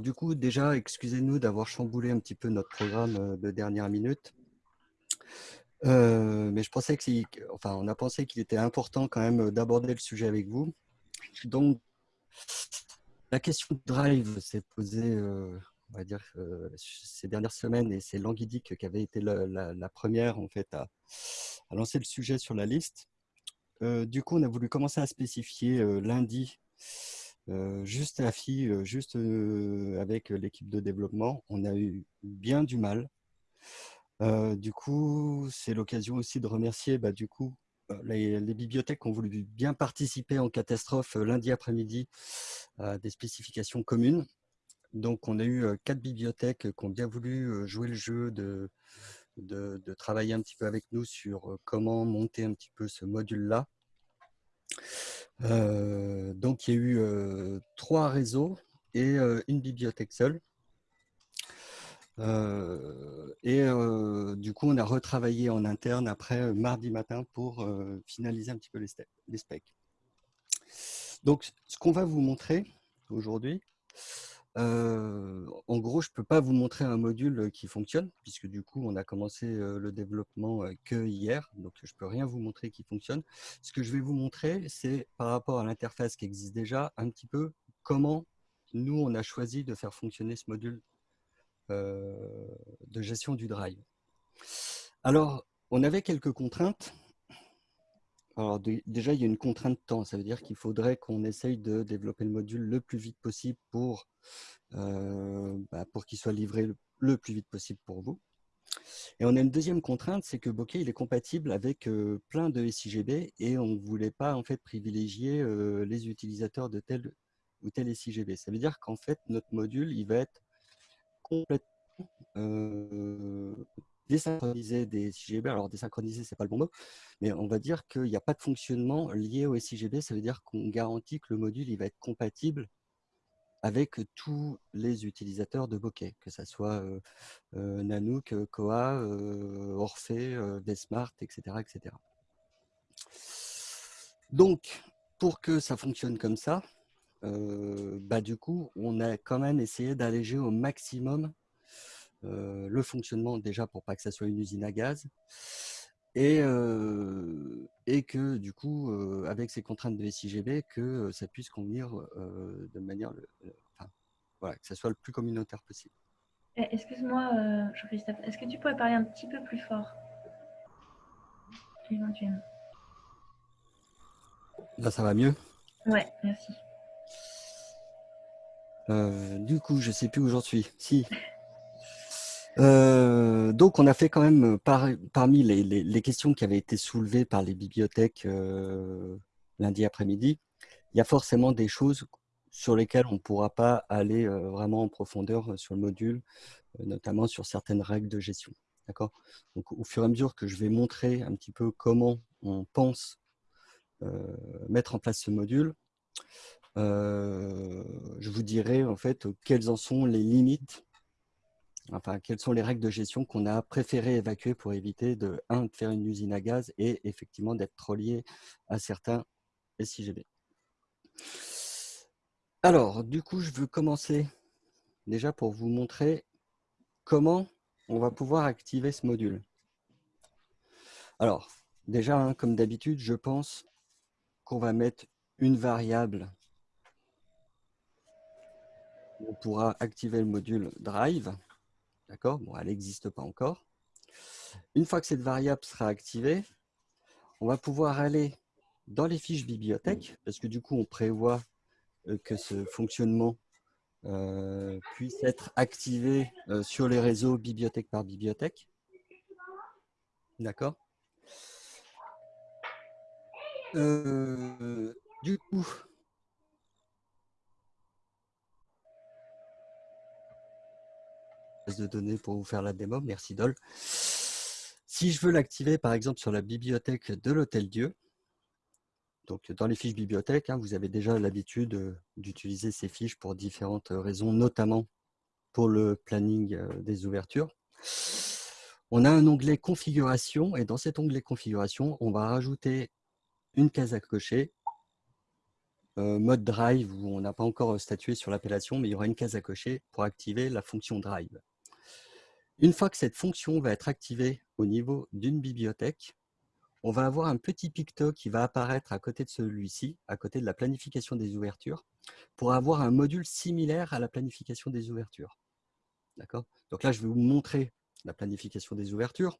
alors du coup, déjà, excusez-nous d'avoir chamboulé un petit peu notre programme de dernière minute. mais je pensais que, enfin, on a pensé qu'il était important quand même d'aborder le sujet avec vous. Donc, la question de drive s'est posée, on va dire, ces dernières semaines et c'est Languidic qui avait été la, première en fait à, lancer le sujet sur la liste. du coup, on a voulu commencer à spécifier lundi, juste à FI, juste avec l'équipe de développement. On a eu bien du mal. du coup, c'est l'occasion aussi de remercier bah, les, les, bibliothèques ont voulu bien participer en catastrophe lundi après-midi à des spécifications communes. Donc, on a eu quatre bibliothèques qui ont bien voulu jouer le jeu de, de, travailler un petit peu avec nous sur comment monter un petit peu ce module-là. Donc, il y a eu trois réseaux et une bibliothèque seule. et du coup, on a retravaillé en interne après mardi matin pour finaliser un petit peu les, les specs. Donc, ce qu'on va vous montrer aujourd'hui, en gros, je ne peux pas vous montrer un module qui fonctionne, puisque du coup, on a commencé le développement que hier, donc je ne peux rien vous montrer qui fonctionne. Ce que je vais vous montrer, c'est par rapport à l'interface qui existe déjà, un petit peu comment nous, on a choisi de faire fonctionner ce module de gestion du drive. Alors, on avait quelques contraintes alors déjà, il y a une contrainte de temps. Ça veut dire qu'il faudrait qu'on essaye de développer le module le plus vite possible pour, euh, bah, qu'il soit livré le, plus vite possible pour vous. Et on a une deuxième contrainte, c'est que Bokeh est compatible avec euh, plein de SIGB et on ne voulait pas en fait privilégier euh, les utilisateurs de tel ou tel SIGB. Ça veut dire qu'en fait, notre module, il va être complètement désynchroniser des SIGB. Alors, désynchroniser, ce n'est pas le bon mot, mais on va dire qu'il n'y a pas de fonctionnement lié au SIGB. Ça veut dire qu'on garantit que le module il va être compatible avec tous les utilisateurs de Bokeh, que ce soit euh, euh, Nanook, Koa, euh, Orphée, Vsmart, etc., etc. Donc, pour que ça fonctionne comme ça, bah, du coup, on a quand même essayé d'alléger au maximum le fonctionnement déjà pour pas que ça soit une usine à gaz et, euh, et que du coup euh, avec ces contraintes de SIGB que ça puisse convenir de manière voilà que ça soit le plus communautaire possible. Eh, excuse-moi Jean-Christophe, est-ce que tu pourrais parler un petit peu plus fort? Éventuellement Là ça va mieux? Ouais, merci. du coup, je sais plus où j'en suis. Si, euh, donc, on a fait quand même, parmi les, questions qui avaient été soulevées par les bibliothèques euh, lundi après-midi, il y a forcément des choses sur lesquelles on ne pourra pas aller euh, vraiment en profondeur sur le module, notamment sur certaines règles de gestion. D'accord? Donc, au fur et à mesure que je vais montrer un petit peu comment on pense mettre en place ce module, je vous dirai en fait quelles en sont les limites enfin, quelles sont les règles de gestion qu'on a préféré évacuer pour éviter de, faire une usine à gaz et effectivement d'être relié à certains SIGB. Alors, du coup, je veux commencer déjà pour vous montrer comment on va pouvoir activer ce module. Alors, déjà, hein, comme d'habitude, je pense qu'on va mettre une variable on pourra activer le module Drive. D'accord? Bon, elle n'existe pas encore. Une fois que cette variable sera activée, on va pouvoir aller dans les fiches bibliothèques, parce que du coup, on prévoit euh, que ce fonctionnement euh, puisse être activé euh, sur les réseaux bibliothèque par bibliothèque. D'accord? Du coup, de données pour vous faire la démo. Merci Dol. Si je veux l'activer, par exemple, sur la bibliothèque de l'Hôtel Dieu, donc dans les fiches bibliothèques, hein, vous avez déjà l'habitude euh, d'utiliser ces fiches pour différentes raisons, notamment pour le planning euh, des ouvertures. On a un onglet configuration et dans cet onglet configuration, on va rajouter une case à cocher mode drive où on n'a pas encore statué sur l'appellation, mais il y aura une case à cocher pour activer la fonction drive. Une fois que cette fonction va être activée au niveau d'une bibliothèque, on va avoir un petit picto qui va apparaître à côté de celui-ci, à côté de la planification des ouvertures, pour avoir un module similaire à la planification des ouvertures. D'accord? Donc là, je vais vous montrer la planification des ouvertures,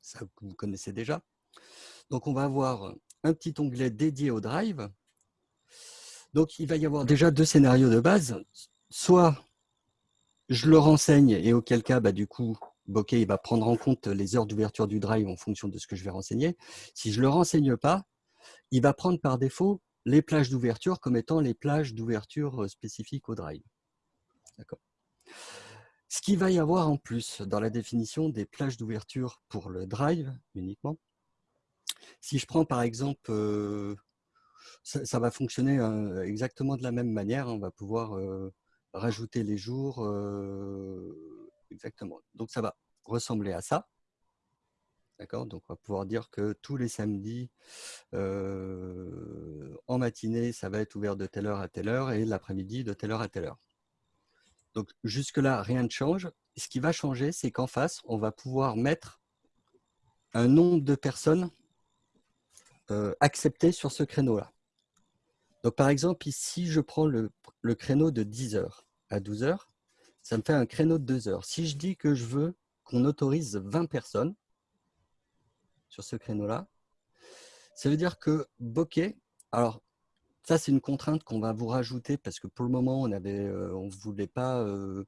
ça vous connaissez déjà. Donc, on va avoir un petit onglet dédié au drive. Donc, il va y avoir déjà deux scénarios de base. Soit je le renseigne et auquel cas, bah, du coup, Bokeh va prendre en compte les heures d'ouverture du drive en fonction de ce que je vais renseigner. Si je le renseigne pas, il va prendre par défaut les plages d'ouverture comme étant les plages d'ouverture spécifiques au drive. D'accord ce qu'il va y avoir en plus dans la définition des plages d'ouverture pour le drive uniquement, si je prends par exemple, euh, ça, va fonctionner euh, exactement de la même manière, on va pouvoir euh, rajouter les jours, exactement. Donc ça va ressembler à ça. D'accord? Donc on va pouvoir dire que tous les samedis, en matinée, ça va être ouvert de telle heure à telle heure et l'après-midi de telle heure à telle heure. Donc jusque-là, rien ne change. Ce qui va changer, c'est qu'en face, on va pouvoir mettre un nombre de personnes euh, acceptées sur ce créneau-là. Donc par exemple, ici, je prends le, créneau de 10h à 12h, ça me fait un créneau de 2 heures. Si je dis que je veux qu'on autorise 20 personnes sur ce créneau-là, ça veut dire que Bokeh, alors ça, c'est une contrainte qu'on va vous rajouter parce que pour le moment, on ne euh, on voulait pas euh,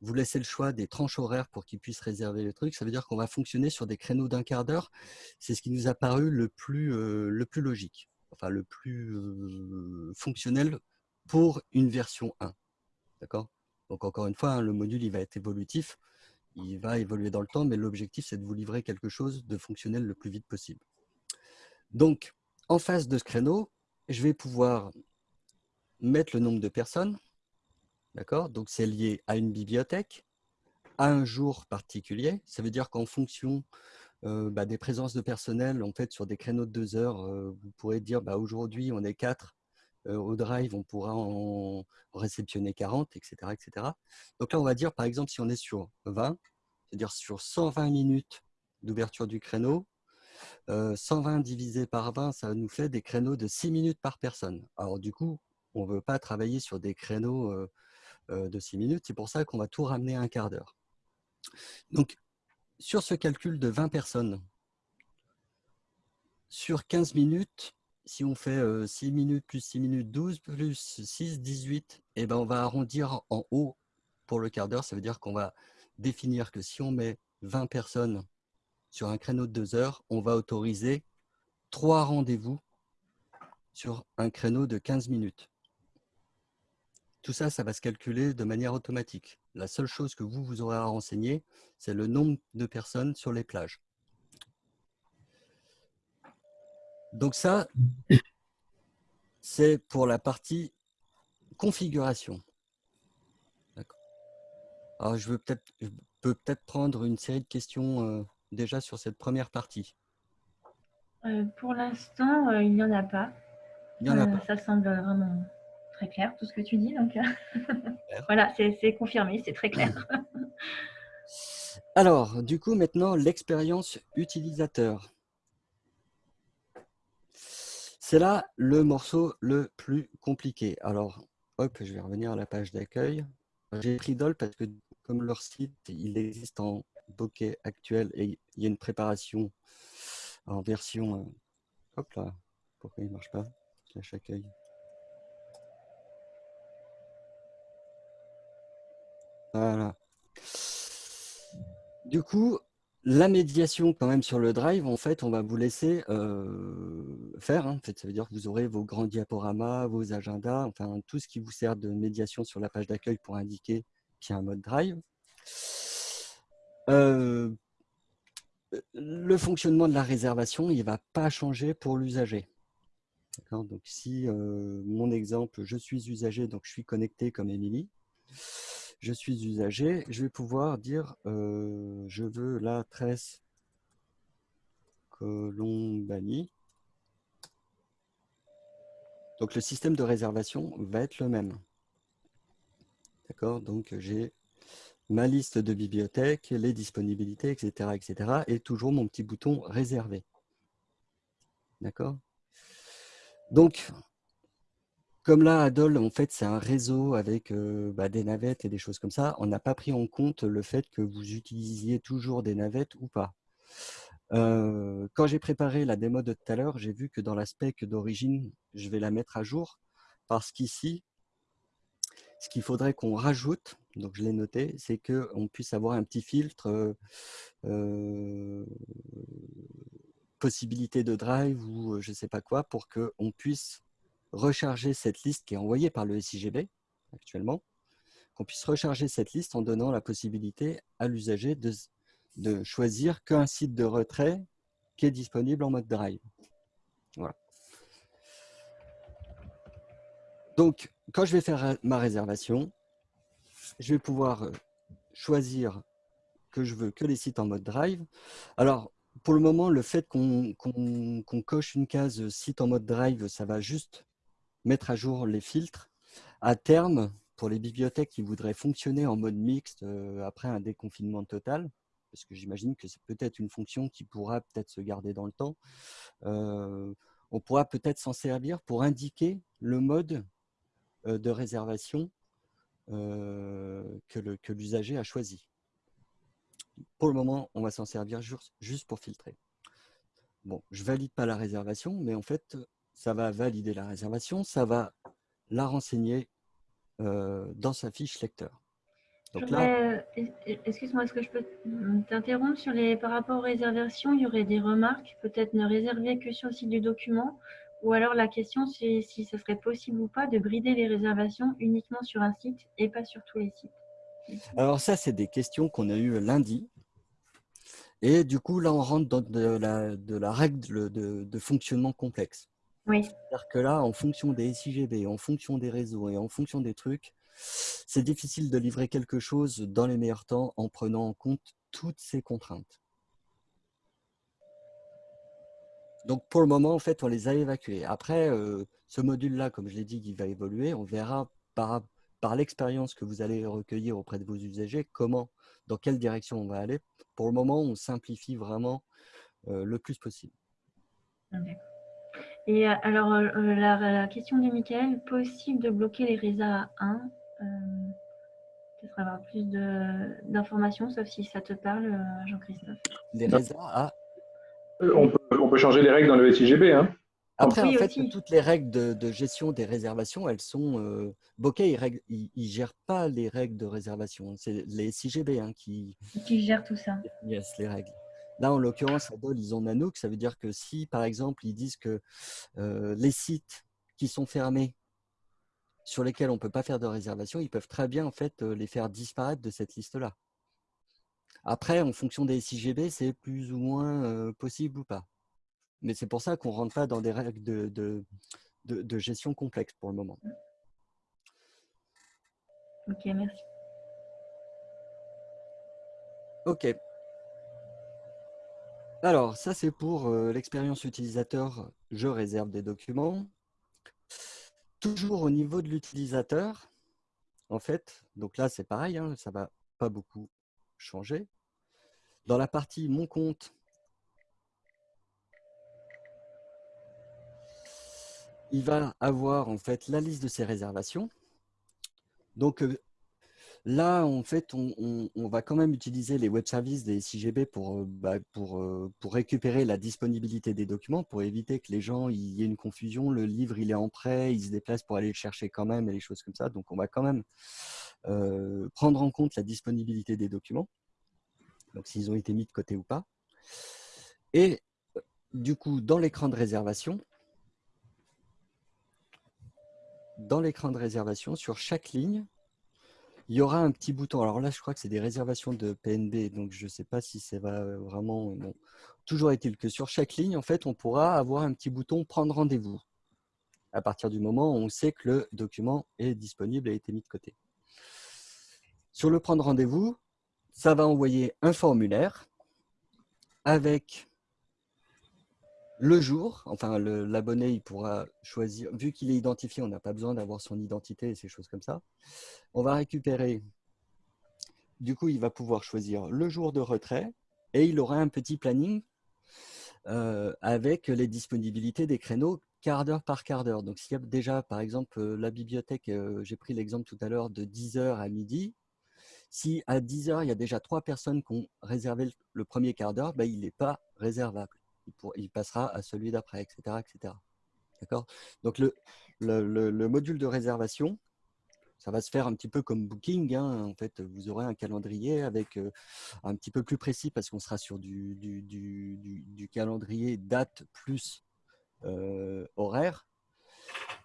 vous laisser le choix des tranches horaires pour qu'ils puissent réserver le truc. Ça veut dire qu'on va fonctionner sur des créneaux d'un quart d'heure. C'est ce qui nous a paru le plus, euh, le plus logique, enfin le plus fonctionnel pour une version 1. D'accord? Donc encore une fois, hein, le module il va être évolutif, il va évoluer dans le temps, mais l'objectif c'est de vous livrer quelque chose de fonctionnel le plus vite possible. Donc, en face de ce créneau, je vais pouvoir mettre le nombre de personnes. D'accord? Donc, c'est lié à une bibliothèque, à un jour particulier. Ça veut dire qu'en fonction euh, bah, des présences de personnel, en fait, sur des créneaux de deux heures, euh, vous pourrez dire bah, aujourd'hui, on est quatre. Euh, au drive, on pourra en réceptionner 40, etc., etc. Donc là, on va dire, par exemple, si on est sur 20, c'est-à-dire sur 120 minutes d'ouverture du créneau, 120 euh, divisé par 20, ça nous fait des créneaux de 6 minutes par personne. Alors du coup, on ne veut pas travailler sur des créneaux de 6 minutes. C'est pour ça qu'on va tout ramener à un quart d'heure. Donc, sur ce calcul de 20 personnes, sur 15 minutes, si on fait 6 minutes plus 6 minutes, 12 plus 6, 18, et ben on va arrondir en haut pour le quart d'heure. Ça veut dire qu'on va définir que si on met 20 personnes sur un créneau de deux heures, on va autoriser trois rendez-vous sur un créneau de 15 minutes. Tout ça, ça va se calculer de manière automatique. La seule chose que vous, vous aurez à renseigner, c'est le nombre de personnes sur les plages. Donc ça, c'est pour la partie configuration. Alors, je, veux peut je peux peut-être prendre une série de questions euh, déjà sur cette première partie euh, Pour l'instant, euh, il n'y en a pas. Il y en a pas. Ça semble vraiment très clair, tout ce que tu dis. Donc, voilà, c'est confirmé, c'est très clair. Alors, du coup, maintenant, l'expérience utilisateur. C'est là le morceau le plus compliqué. Alors, hop, je vais revenir à la page d'accueil. J'ai pris DOL parce que comme leur site, il existe en bokeh actuel et il y a une préparation en version... Euh, hop là, pourquoi il ne marche pas? Slash accueil. Voilà. Du coup, la médiation quand même sur le drive, en fait, on va vous laisser euh, faire. Hein. En fait, ça veut dire que vous aurez vos grands diaporamas, vos agendas, enfin tout ce qui vous sert de médiation sur la page d'accueil pour indiquer qu'il y a un mode drive. Euh, le fonctionnement de la réservation, il ne va pas changer pour l'usager. Donc si euh, mon exemple, je suis usager, donc je suis connecté comme Émilie, je suis usager, je vais pouvoir dire euh, je veux la tresse Colombani. Donc le système de réservation va être le même. D'accord? Donc j'ai ma liste de bibliothèques, les disponibilités, etc., etc. et toujours mon petit bouton réservé. D'accord? Donc, comme là, Adol, en fait, c'est un réseau avec bah, des navettes et des choses comme ça, on n'a pas pris en compte le fait que vous utilisiez toujours des navettes ou pas. Quand j'ai préparé la démo de tout à l'heure, j'ai vu que dans la spec d'origine, je vais la mettre à jour parce qu'ici, ce qu'il faudrait qu'on rajoute, donc je l'ai noté, c'est qu'on puisse avoir un petit filtre possibilité de drive ou je ne sais pas quoi pour qu'on puisse recharger cette liste qui est envoyée par le SIGB actuellement, qu'on puisse recharger cette liste en donnant la possibilité à l'usager de, de choisir qu'un site de retrait qui est disponible en mode drive. Voilà. Donc, quand je vais faire ma réservation, je vais pouvoir euh, choisir que je veux que les sites en mode drive. Alors, pour le moment, le fait qu'on coche une case site en mode drive, ça va juste mettre à jour les filtres. À terme, pour les bibliothèques qui voudraient fonctionner en mode mixte euh, après un déconfinement total, parce que j'imagine que c'est peut-être une fonction qui pourra peut-être se garder dans le temps, euh, on pourra peut-être s'en servir pour indiquer le mode euh, de réservation que l'usager a choisi. Pour le moment, on va s'en servir juste pour filtrer. Bon, je valide pas la réservation, mais en fait, ça va valider la réservation, ça va la renseigner euh, dans sa fiche lecteur. Euh, excuse-moi, est-ce que je peux t'interrompre sur les par rapport aux réservations Il y aurait des remarques, peut-être ne réserver que sur le site du document, ou alors la question c'est si ce serait possible ou pas de brider les réservations uniquement sur un site et pas sur tous les sites? Alors ça, c'est des questions qu'on a eues lundi. Et du coup, là, on rentre dans de la, de la règle de, de fonctionnement complexe. C'est-à-dire que là, en fonction des SIGB, en fonction des réseaux et en fonction des trucs, c'est difficile de livrer quelque chose dans les meilleurs temps en prenant en compte toutes ces contraintes. Donc pour le moment, en fait, on les a évacuées. Après, euh, ce module-là, comme je l'ai dit, il va évoluer. On verra par, par l'expérience que vous allez recueillir auprès de vos usagers, comment, dans quelle direction on va aller. Pour le moment, on simplifie vraiment euh, le plus possible. Et euh, alors, euh, euh, la, question de Michael, possible de bloquer les RESA 1 Peut-être avoir plus d'informations, sauf si ça te parle, Jean-Christophe. Les RESA A on peut, changer les règles dans le SIGB. Hein. Après, en fait, toutes les règles de, gestion des réservations, elles sont euh, Bokeh, il ne gère pas les règles de réservation. C'est les SIGB hein, qui, qui gèrent tout ça. Yes, les règles. Là, en l'occurrence, Adol, ils ont Nanook. Ça veut dire que si, par exemple, ils disent que euh, les sites qui sont fermés, sur lesquels on ne peut pas faire de réservation, ils peuvent très bien en fait, euh, les faire disparaître de cette liste-là. Après, en fonction des SIGB, c'est plus ou moins euh, possible ou pas. Mais c'est pour ça qu'on ne rentre pas dans des règles de, de, de gestion complexe pour le moment. Ok, merci. Ok. Alors, ça c'est pour euh, l'expérience utilisateur, je réserve des documents. Toujours au niveau de l'utilisateur, en fait, donc là c'est pareil, hein, ça ne va pas beaucoup changer. Dans la partie mon compte, il va avoir en fait la liste de ses réservations. Donc, euh, Là, en fait, on, va quand même utiliser les web services des SIGB pour, euh, bah, euh, pour récupérer la disponibilité des documents, pour éviter que les gens, y ait une confusion. Le livre, il est en prêt, il se déplace pour aller le chercher quand même et les choses comme ça. Donc, on va quand même euh, prendre en compte la disponibilité des documents, donc s'ils ont été mis de côté ou pas. Et du coup, dans l'écran de réservation, dans l'écran de réservation, sur chaque ligne, il y aura un petit bouton. Alors là, je crois que c'est des réservations de PNB, donc je ne sais pas si ça va vraiment... Bon. Toujours est-il que sur chaque ligne, en fait, on pourra avoir un petit bouton « Prendre rendez-vous » à partir du moment où on sait que le document est disponible et a été mis de côté. Sur le « Prendre rendez-vous », ça va envoyer un formulaire avec le jour, enfin l'abonné, il pourra choisir, vu qu'il est identifié, on n'a pas besoin d'avoir son identité et ces choses comme ça. On va récupérer, du coup, il va pouvoir choisir le jour de retrait et il aura un petit planning euh, avec les disponibilités des créneaux quart d'heure par quart d'heure. Donc, s'il y a déjà, par exemple, euh, la bibliothèque, euh, j'ai pris l'exemple tout à l'heure de 10h à midi, si à 10h, il y a déjà trois personnes qui ont réservé le premier quart d'heure, ben, il n'est pas réservable. Il, passera à celui d'après, etc. etc. D'accord? Donc, le, le, module de réservation, ça va se faire un petit peu comme Booking. Hein. En fait, vous aurez un calendrier avec un petit peu plus précis parce qu'on sera sur du, calendrier date plus horaire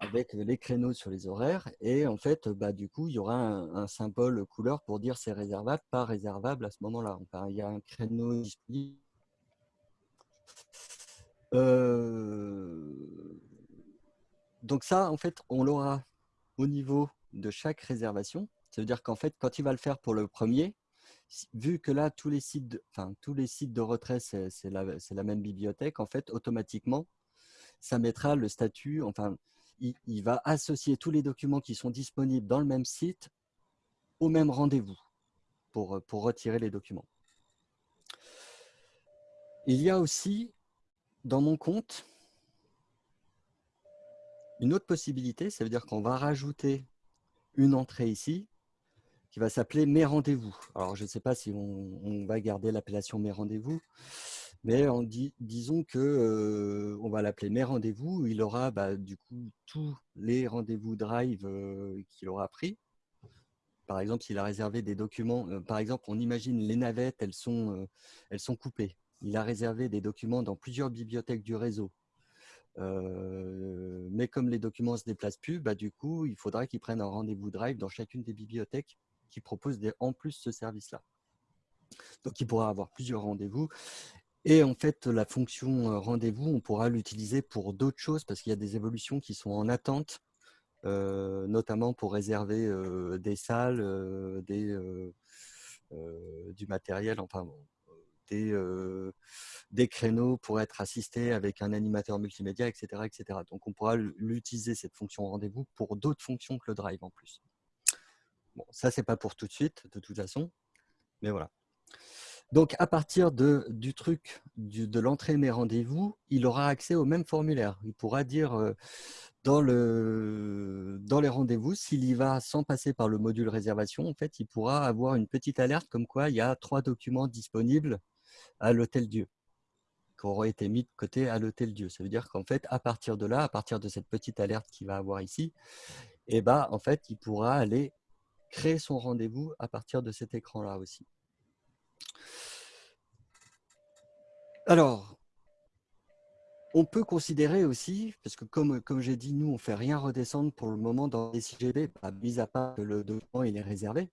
avec les créneaux sur les horaires. Et en fait, bah, du coup, il y aura un, symbole couleur pour dire c'est réservable, pas réservable à ce moment-là. Enfin, il y a un créneau disponible. Donc ça, en fait, on l'aura au niveau de chaque réservation. Ça veut dire qu'en fait, quand il va le faire pour le premier, vu que là, tous les sites de, enfin, tous les sites de retrait, c'est la, même bibliothèque, en fait, automatiquement, ça mettra le statut, enfin, il, va associer tous les documents qui sont disponibles dans le même site au même rendez-vous pour retirer les documents. Il y a aussi, dans mon compte, une autre possibilité, ça veut dire qu'on va rajouter une entrée ici qui va s'appeler Mes rendez-vous. Alors, je ne sais pas si on, va garder l'appellation Mes rendez-vous, mais disons que euh, on va l'appeler Mes rendez-vous. Il aura bah, du coup tous les rendez-vous Drive euh, qu'il aura pris. Par exemple, s'il a réservé des documents, euh, par exemple, on imagine les navettes, elles sont, elles sont coupées. Il a réservé des documents dans plusieurs bibliothèques du réseau. Euh, mais comme les documents ne se déplacent plus, bah, du coup, il faudra qu'ils prennent un rendez-vous Drive dans chacune des bibliothèques qui proposent en plus ce service-là. Donc, il pourra avoir plusieurs rendez-vous. Et en fait, la fonction euh, rendez-vous, on pourra l'utiliser pour d'autres choses parce qu'il y a des évolutions qui sont en attente, euh, notamment pour réserver des salles, du matériel, enfin, des, créneaux pour être assisté avec un animateur multimédia, etc. etc. Donc, on pourra l'utiliser, cette fonction rendez-vous, pour d'autres fonctions que le Drive en plus. Bon, ça, c'est pas pour tout de suite, de toute façon, mais voilà. Donc, à partir de, du truc de l'entrée mes rendez-vous, il aura accès au même formulaire. Il pourra dire dans, le, dans les rendez-vous, s'il y va sans passer par le module réservation, en fait, il pourra avoir une petite alerte comme quoi il y a trois documents disponibles à l'hôtel Dieu qui auront été mis de côté à l'hôtel Dieu. Ça veut dire qu'en fait, à partir de là, à partir de cette petite alerte qu'il va avoir ici, eh ben, en fait, il pourra aller créer son rendez-vous à partir de cet écran-là aussi. Alors, on peut considérer aussi, parce que comme, comme j'ai dit, nous, on ne fait rien redescendre pour le moment dans les CGB, mis à part que le document est réservé.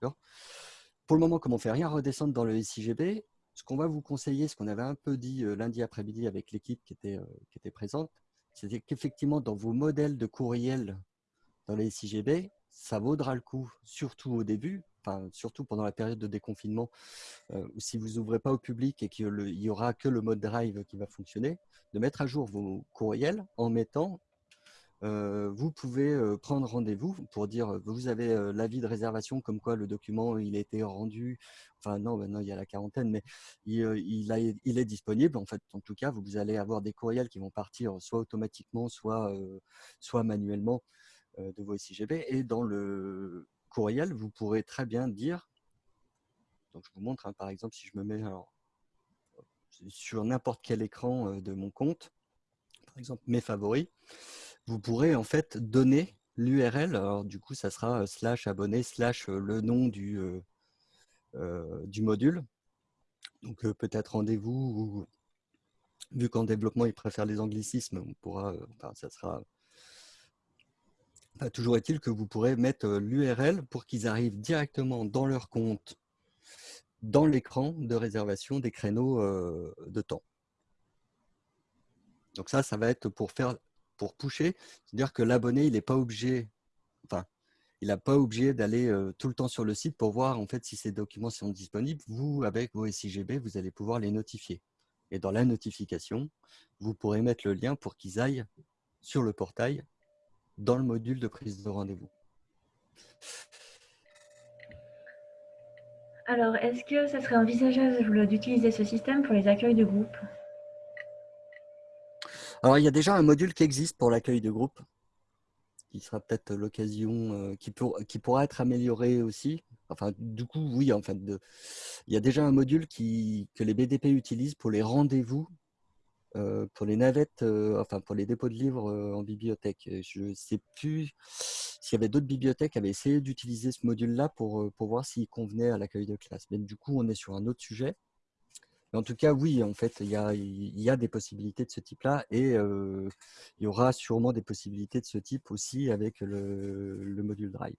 Pour le moment, comme on ne fait rien redescendre dans le SIGB, ce qu'on va vous conseiller, ce qu'on avait un peu dit euh, lundi après-midi avec l'équipe qui, était, euh, qui était présente, c'est qu'effectivement, dans vos modèles de courriel dans les SIGB, ça vaudra le coup, surtout au début, enfin, surtout pendant la période de déconfinement, euh, si vous n'ouvrez pas au public et qu'il n'y aura que le mode drive qui va fonctionner, de mettre à jour vos courriels en mettant vous pouvez prendre rendez-vous pour dire vous avez l'avis de réservation comme quoi le document il a été rendu. Enfin non, maintenant il y a la quarantaine, mais il, est disponible. En fait, en tout cas, vous allez avoir des courriels qui vont partir soit automatiquement, soit, soit manuellement de vos SIGB. Et dans le courriel, vous pourrez très bien dire. Donc je vous montre, hein, par exemple, si je me mets sur n'importe quel écran de mon compte, par exemple mes favoris vous pourrez en fait donner l'URL. Alors du coup, ça sera euh, slash abonné slash euh, le nom du, euh, du module. Donc peut-être rendez-vous ou vu qu'en développement, ils préfèrent les anglicismes, on pourra, enfin, ça sera toujours est-il que vous pourrez mettre l'URL pour qu'ils arrivent directement dans leur compte, dans l'écran de réservation des créneaux de temps. Donc ça, ça va être pour faire pour pusher, c'est-à-dire que l'abonné, il n'est pas obligé, enfin, il n'a pas obligé d'aller euh, tout le temps sur le site pour voir en fait si ces documents sont disponibles. Vous, avec vos SIGB, vous allez pouvoir les notifier. Et dans la notification, vous pourrez mettre le lien pour qu'ils aillent sur le portail dans le module de prise de rendez-vous. Alors, est-ce que ça serait envisageable d'utiliser ce système pour les accueils de groupe? Alors, il y a déjà un module qui existe pour l'accueil de groupe, qui sera peut-être l'occasion, euh, qui, pourra être amélioré aussi. Enfin, du coup, oui, en de, il y a déjà un module qui, que les BDP utilisent pour les rendez-vous, euh, pour les navettes, euh, enfin pour les dépôts de livres en bibliothèque. Je ne sais plus s'il y avait d'autres bibliothèques qui avaient essayé d'utiliser ce module-là pour, pour voir s'il convenait à l'accueil de classe. Mais du coup, on est sur un autre sujet. En tout cas, oui, en fait, il y a, des possibilités de ce type-là et il y aura sûrement des possibilités de ce type aussi avec le, le module Drive.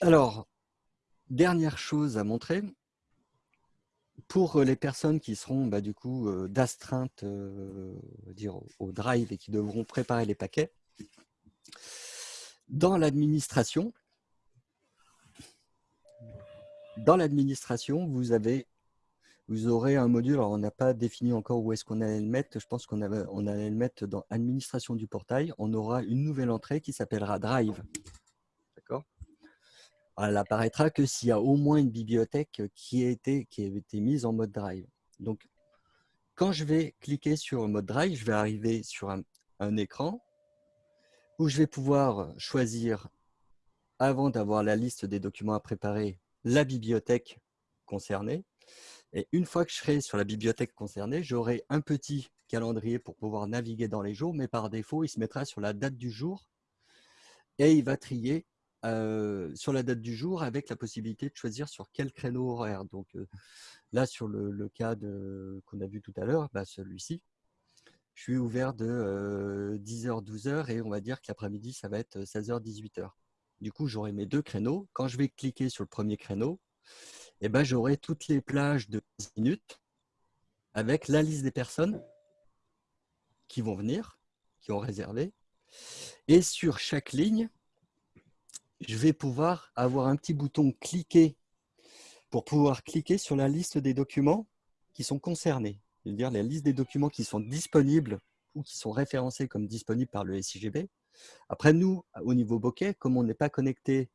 Alors, dernière chose à montrer, pour les personnes qui seront bah, du coup d'astreinte au, drive et qui devront préparer les paquets, dans l'administration, dans l'administration, vous aurez un module, alors on n'a pas défini encore où est-ce qu'on allait le mettre, je pense qu'on on allait le mettre dans administration du portail, on aura une nouvelle entrée qui s'appellera Drive. Elle apparaîtra que s'il y a au moins une bibliothèque qui a, été, qui a été mise en mode drive. Donc, quand je vais cliquer sur mode drive, je vais arriver sur un, écran où je vais pouvoir choisir, avant d'avoir la liste des documents à préparer, la bibliothèque concernée. Et une fois que je serai sur la bibliothèque concernée, j'aurai un petit calendrier pour pouvoir naviguer dans les jours, mais par défaut, il se mettra sur la date du jour et il va trier sur la date du jour avec la possibilité de choisir sur quel créneau horaire. Donc là, sur le, cas qu'on a vu tout à l'heure, bah, celui-ci, je suis ouvert de 10h, 12h et on va dire que l'après-midi, ça va être 16h, 18h. Du coup, j'aurai mes deux créneaux. Quand je vais cliquer sur le premier créneau, eh ben, j'aurai toutes les plages de 15 minutes avec la liste des personnes qui vont venir, qui ont réservé. Et sur chaque ligne, je vais pouvoir avoir un petit bouton « Cliquer » pour pouvoir cliquer sur la liste des documents qui sont concernés. C'est-à-dire la liste des documents qui sont disponibles ou qui sont référencés comme disponibles par le SIGB. Après, nous, au niveau bokeh, comme on n'est pas connecté,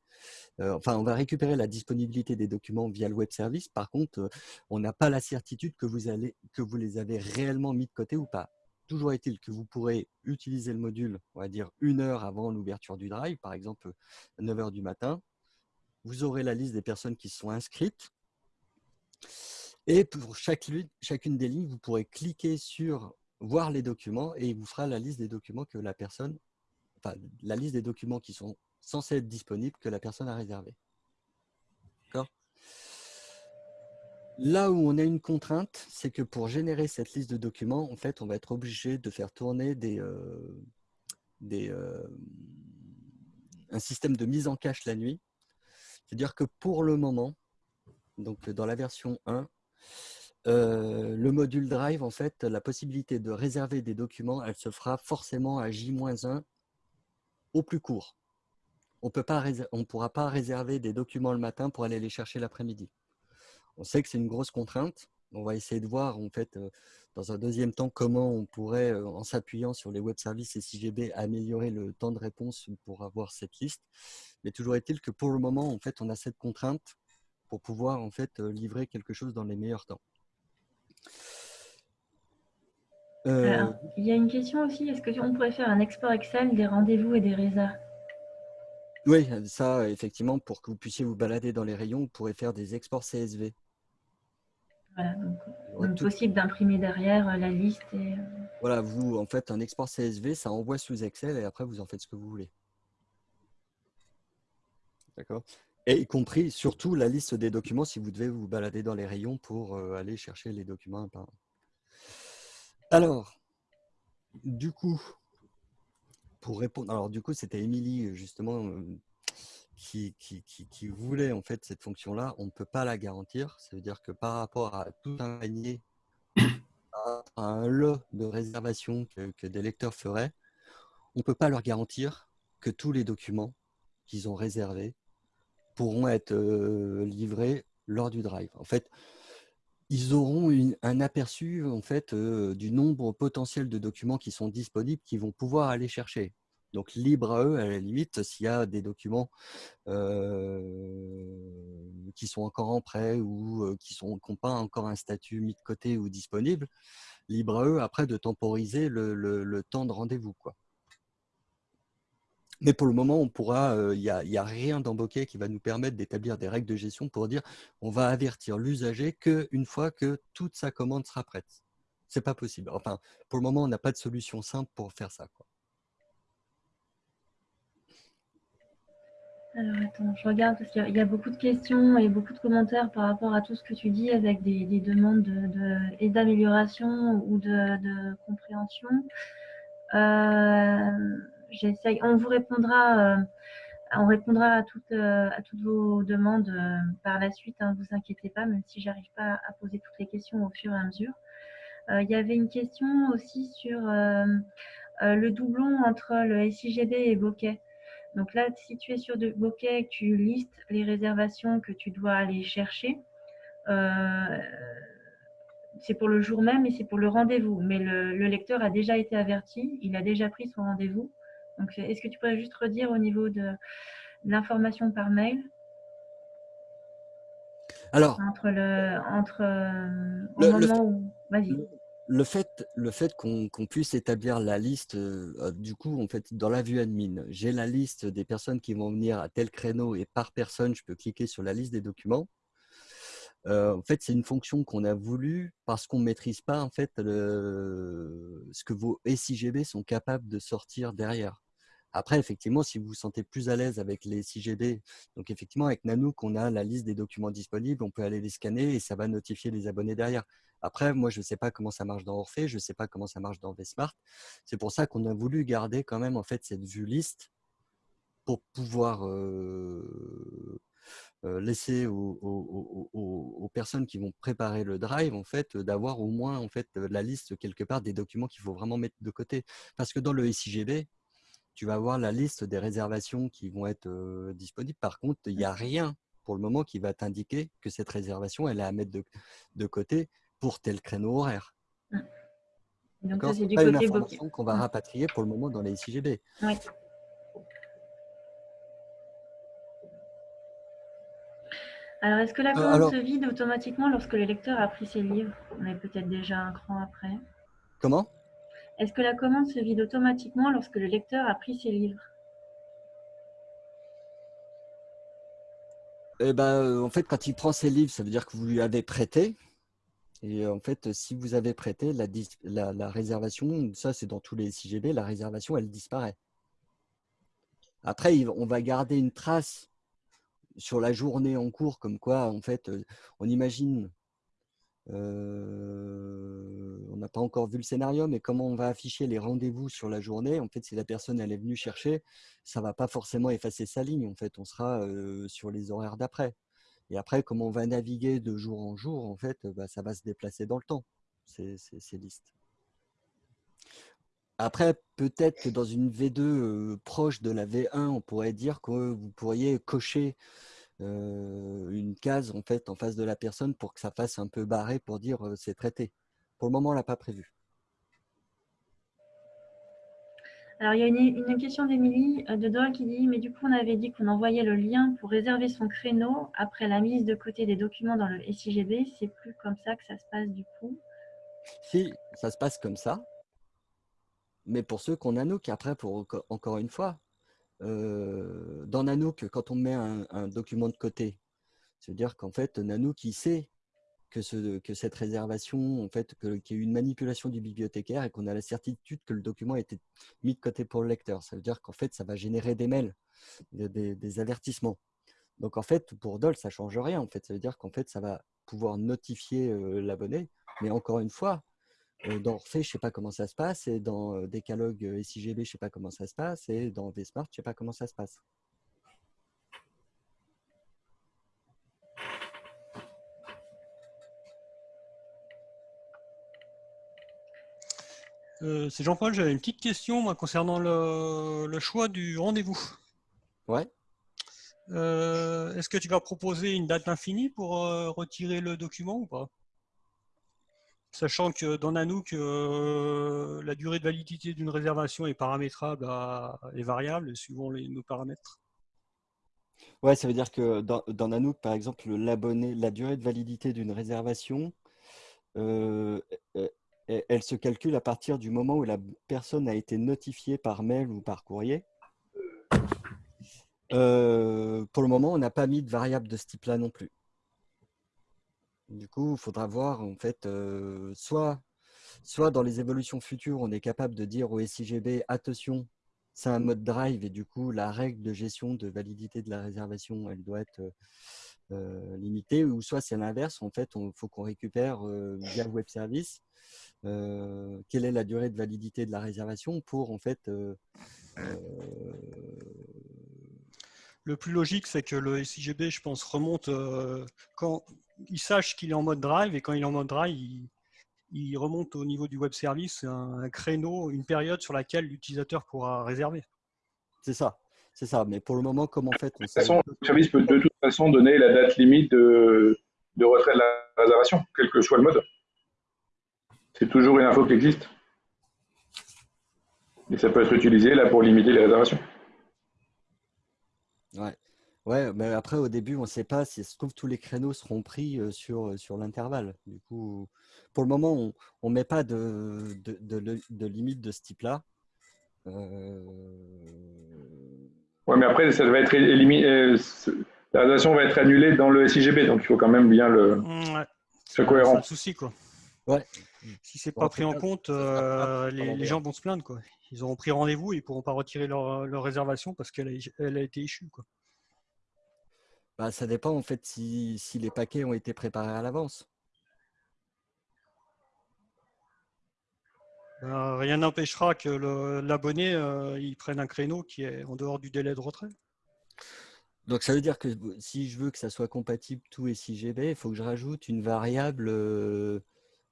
euh, enfin, on va récupérer la disponibilité des documents via le web service. Par contre, euh, on n'a pas la certitude que vous, allez, que vous les avez réellement mis de côté ou pas. Toujours est-il que vous pourrez utiliser le module, on va dire une heure avant l'ouverture du drive, par exemple 9 heures du matin. Vous aurez la liste des personnes qui sont inscrites. Et pour chaque, chacune des lignes, vous pourrez cliquer sur voir les documents et il vous fera la liste des documents que la personne, la liste des documents qui sont censés être disponibles que la personne a réservé. Là où on a une contrainte, c'est que pour générer cette liste de documents, en fait, on va être obligé de faire tourner des, euh, euh, un système de mise en cache la nuit. C'est-à-dire que pour le moment, donc dans la version 1, euh, le module Drive, en fait, la possibilité de réserver des documents, elle se fera forcément à J-1 au plus court. On ne pourra pas réserver des documents le matin pour aller les chercher l'après-midi. On sait que c'est une grosse contrainte. On va essayer de voir, en fait, euh, dans un deuxième temps, comment on pourrait, euh, en s'appuyant sur les web services et CGB, améliorer le temps de réponse pour avoir cette liste. Mais toujours est-il que pour le moment, en fait, on a cette contrainte pour pouvoir en fait euh, livrer quelque chose dans les meilleurs temps. Il y a une question aussi, est-ce qu'on pourrait faire un export Excel des rendez-vous et des résas Oui, ça, effectivement, pour que vous puissiez vous balader dans les rayons, vous pourrez faire des exports CSV. Voilà, donc, possible d'imprimer derrière euh, la liste. Et... Euh, voilà, vous, en fait, un export CSV, ça envoie sous Excel et après, vous en faites ce que vous voulez. D'accord Et y compris, surtout, la liste des documents si vous devez vous balader dans les rayons pour euh, aller chercher les documents Alors, du coup, pour répondre, alors du coup, c'était Émilie, justement, qui, qui, voulait en fait cette fonction-là, on ne peut pas la garantir. Ça veut dire que par rapport à tout un panier, à un lot de réservations que, des lecteurs feraient, on ne peut pas leur garantir que tous les documents qu'ils ont réservés pourront être euh, livrés lors du drive. En fait, ils auront un aperçu en fait du nombre potentiel de documents qui sont disponibles, qu'ils vont pouvoir aller chercher. Donc libre à eux, à la limite, s'il y a des documents qui sont encore en prêt ou qui n'ont pas encore un statut mis de côté ou disponible, libre à eux après de temporiser le, le temps de rendez-vous. quoi. Mais pour le moment, on pourra, il n'y a, rien dans Bokeh qui va nous permettre d'établir des règles de gestion pour dire on va avertir l'usager qu'une fois que toute sa commande sera prête. C'est pas possible. Enfin, pour le moment, on n'a pas de solution simple pour faire ça. Alors attends, je regarde parce qu'il y, a beaucoup de questions et beaucoup de commentaires par rapport à tout ce que tu dis avec des, demandes de, et d'amélioration ou de, compréhension. Euh, on vous répondra, euh, on répondra à toutes, euh, vos demandes euh, par la suite. Ne hein, vous inquiétez pas, même si j'arrive pas à poser toutes les questions au fur et à mesure. Il y avait une question aussi sur le doublon entre le SIGB et Bokeh. Donc là, si tu es sur de Bokeh, tu listes les réservations que tu dois aller chercher c'est pour le jour même et c'est pour le rendez-vous. Mais le, lecteur a déjà été averti, il a déjà pris son rendez-vous. Donc, est-ce que tu pourrais juste redire au niveau de, l'information par mail? Alors, entre le, entre euh, moment où, vas-y. Le fait, le fait qu'on puisse établir la liste, euh, du coup, en fait, dans la vue admin, j'ai la liste des personnes qui vont venir à tel créneau et par personne, je peux cliquer sur la liste des documents. Euh, en fait, c'est une fonction qu'on a voulu parce qu'on ne maîtrise pas en fait ce que vos SIGB sont capables de sortir derrière. Après, effectivement, si vous vous sentez plus à l'aise avec les SIGB, donc effectivement, avec Nanook, on a la liste des documents disponibles, on peut aller les scanner et ça va notifier les abonnés derrière. Après, moi, je ne sais pas comment ça marche dans Orphée, je ne sais pas comment ça marche dans VSmart. C'est pour ça qu'on a voulu garder quand même en fait cette vue liste pour pouvoir euh, euh, laisser aux, personnes qui vont préparer le drive en fait d'avoir au moins en fait la liste quelque part des documents qu'il faut vraiment mettre de côté. Parce que dans le SIGB, tu vas avoir la liste des réservations qui vont être disponibles. Par contre, il n'y a rien pour le moment qui va t'indiquer que cette réservation, elle est à mettre de, côté pour tel créneau horaire. Mmh. Donc ça, c'est du côté une information qu'on va mmh. rapatrier pour le moment dans les CGB. Oui. Alors, est-ce que la euh, commande se vide automatiquement lorsque le lecteur a pris ses livres? On est peut-être déjà un cran après. Comment? Est-ce que la commande se vide automatiquement lorsque le lecteur a pris ses livres? Eh ben, euh, En fait, quand il prend ses livres, ça veut dire que vous lui avez prêté. Et en fait, si vous avez prêté, la, réservation, ça c'est dans tous les CGB, la réservation, elle disparaît. Après, on va garder une trace sur la journée en cours, comme quoi, en fait, euh, on imagine euh, on n'a pas encore vu le scénario, mais comment on va afficher les rendez-vous sur la journée? En fait, si la personne est venue chercher, ça va pas forcément effacer sa ligne. En fait, on sera euh, sur les horaires d'après. Et après, comment on va naviguer de jour en jour, en fait, bah, ça va se déplacer dans le temps, ces, listes. Après, peut-être que dans une V2 euh, proche de la V1, on pourrait dire que vous pourriez cocher une case en fait en face de la personne pour que ça fasse un peu barré pour dire c'est traité. Pour le moment, on l'a pas prévu. Alors, il y a une, question d'Emilie euh, de Dole qui dit Mais du coup, on avait dit qu'on envoyait le lien pour réserver son créneau après la mise de côté des documents dans le SIGB. C'est plus comme ça que ça se passe du coup? Si, ça se passe comme ça. Mais pour ceux qu'on a nous, qui après, pour, encore une fois, euh, dans Nanook, quand on met un, document de côté, c'est-à-dire qu'en fait, Nanook, il sait que, ce, que cette réservation, fait, qu'il y a eu une manipulation du bibliothécaire et qu'on a la certitude que le document a été mis de côté pour le lecteur. Ça veut dire qu'en fait, ça va générer des mails, des, avertissements. Donc, en fait, pour DOL, ça ne change rien. En fait, ça veut dire qu'en fait, ça va pouvoir notifier euh, l'abonné. Mais encore une fois, dans Orphée, je ne sais pas comment ça se passe, et dans Décalogue SIGB, je ne sais pas comment ça se passe, et dans VSmart, je ne sais pas comment ça se passe. c'est Jean-Paul, j'avais une petite question concernant le, choix du rendez-vous. Ouais. Est-ce que tu vas proposer une date infinie pour retirer le document ou pas? Sachant que dans Nanook, euh, la durée de validité d'une réservation est paramétrable à, est variable suivant nos paramètres. Ouais, ça veut dire que dans, Nanook, par exemple, l'abonné, la durée de validité d'une réservation, euh, euh, elle se calcule à partir du moment où la personne a été notifiée par mail ou par courrier. Pour le moment, on n'a pas mis de variable de ce type-là non plus. Du coup, il faudra voir, en fait, euh, soit, soit dans les évolutions futures, on est capable de dire au SIGB, attention, c'est un mode drive et du coup, la règle de gestion de validité de la réservation, elle doit être euh, limitée, ou soit c'est l'inverse, en fait, il faut qu'on récupère via web service quelle est la durée de validité de la réservation pour, en fait, le plus logique, c'est que le SIGB, je pense, remonte quand il sache qu'il est en mode drive et quand il est en mode drive, il, remonte au niveau du web service un, créneau, une période sur laquelle l'utilisateur pourra réserver. C'est ça, c'est ça. Mais pour le moment, comment en fait on De toute façon, le service peut de toute façon donner la date limite de, de retrait de la réservation, quel que soit le mode. C'est toujours une info qui existe. Et ça peut être utilisé là pour limiter les réservations. Ouais. Mais après, au début, on ne sait pas si se trouve tous les créneaux seront pris sur, sur l'intervalle. Du coup, pour le moment, on ne met pas de, de, de, limite de ce type-là. Euh... Ouais, mais après, ça va être éliminé. la réservation va être annulée dans le SIGB, donc il faut quand même bien le. Mmh, ouais. C'est cohérent. C'est souci, quoi. Ouais. Si c'est pas pris en compte, euh, les, gens vont se plaindre, quoi. Ils auront pris rendez-vous et ils pourront pas retirer leur, leur réservation parce qu'elle a, elle a été échue, quoi. Bah, ça dépend en fait si, si, les paquets ont été préparés à l'avance. Bah, rien n'empêchera que l'abonné euh, il prenne un créneau qui est en dehors du délai de retrait. Donc ça veut dire que si je veux que ça soit compatible tout et 6 GB, il faut que je rajoute une variable euh,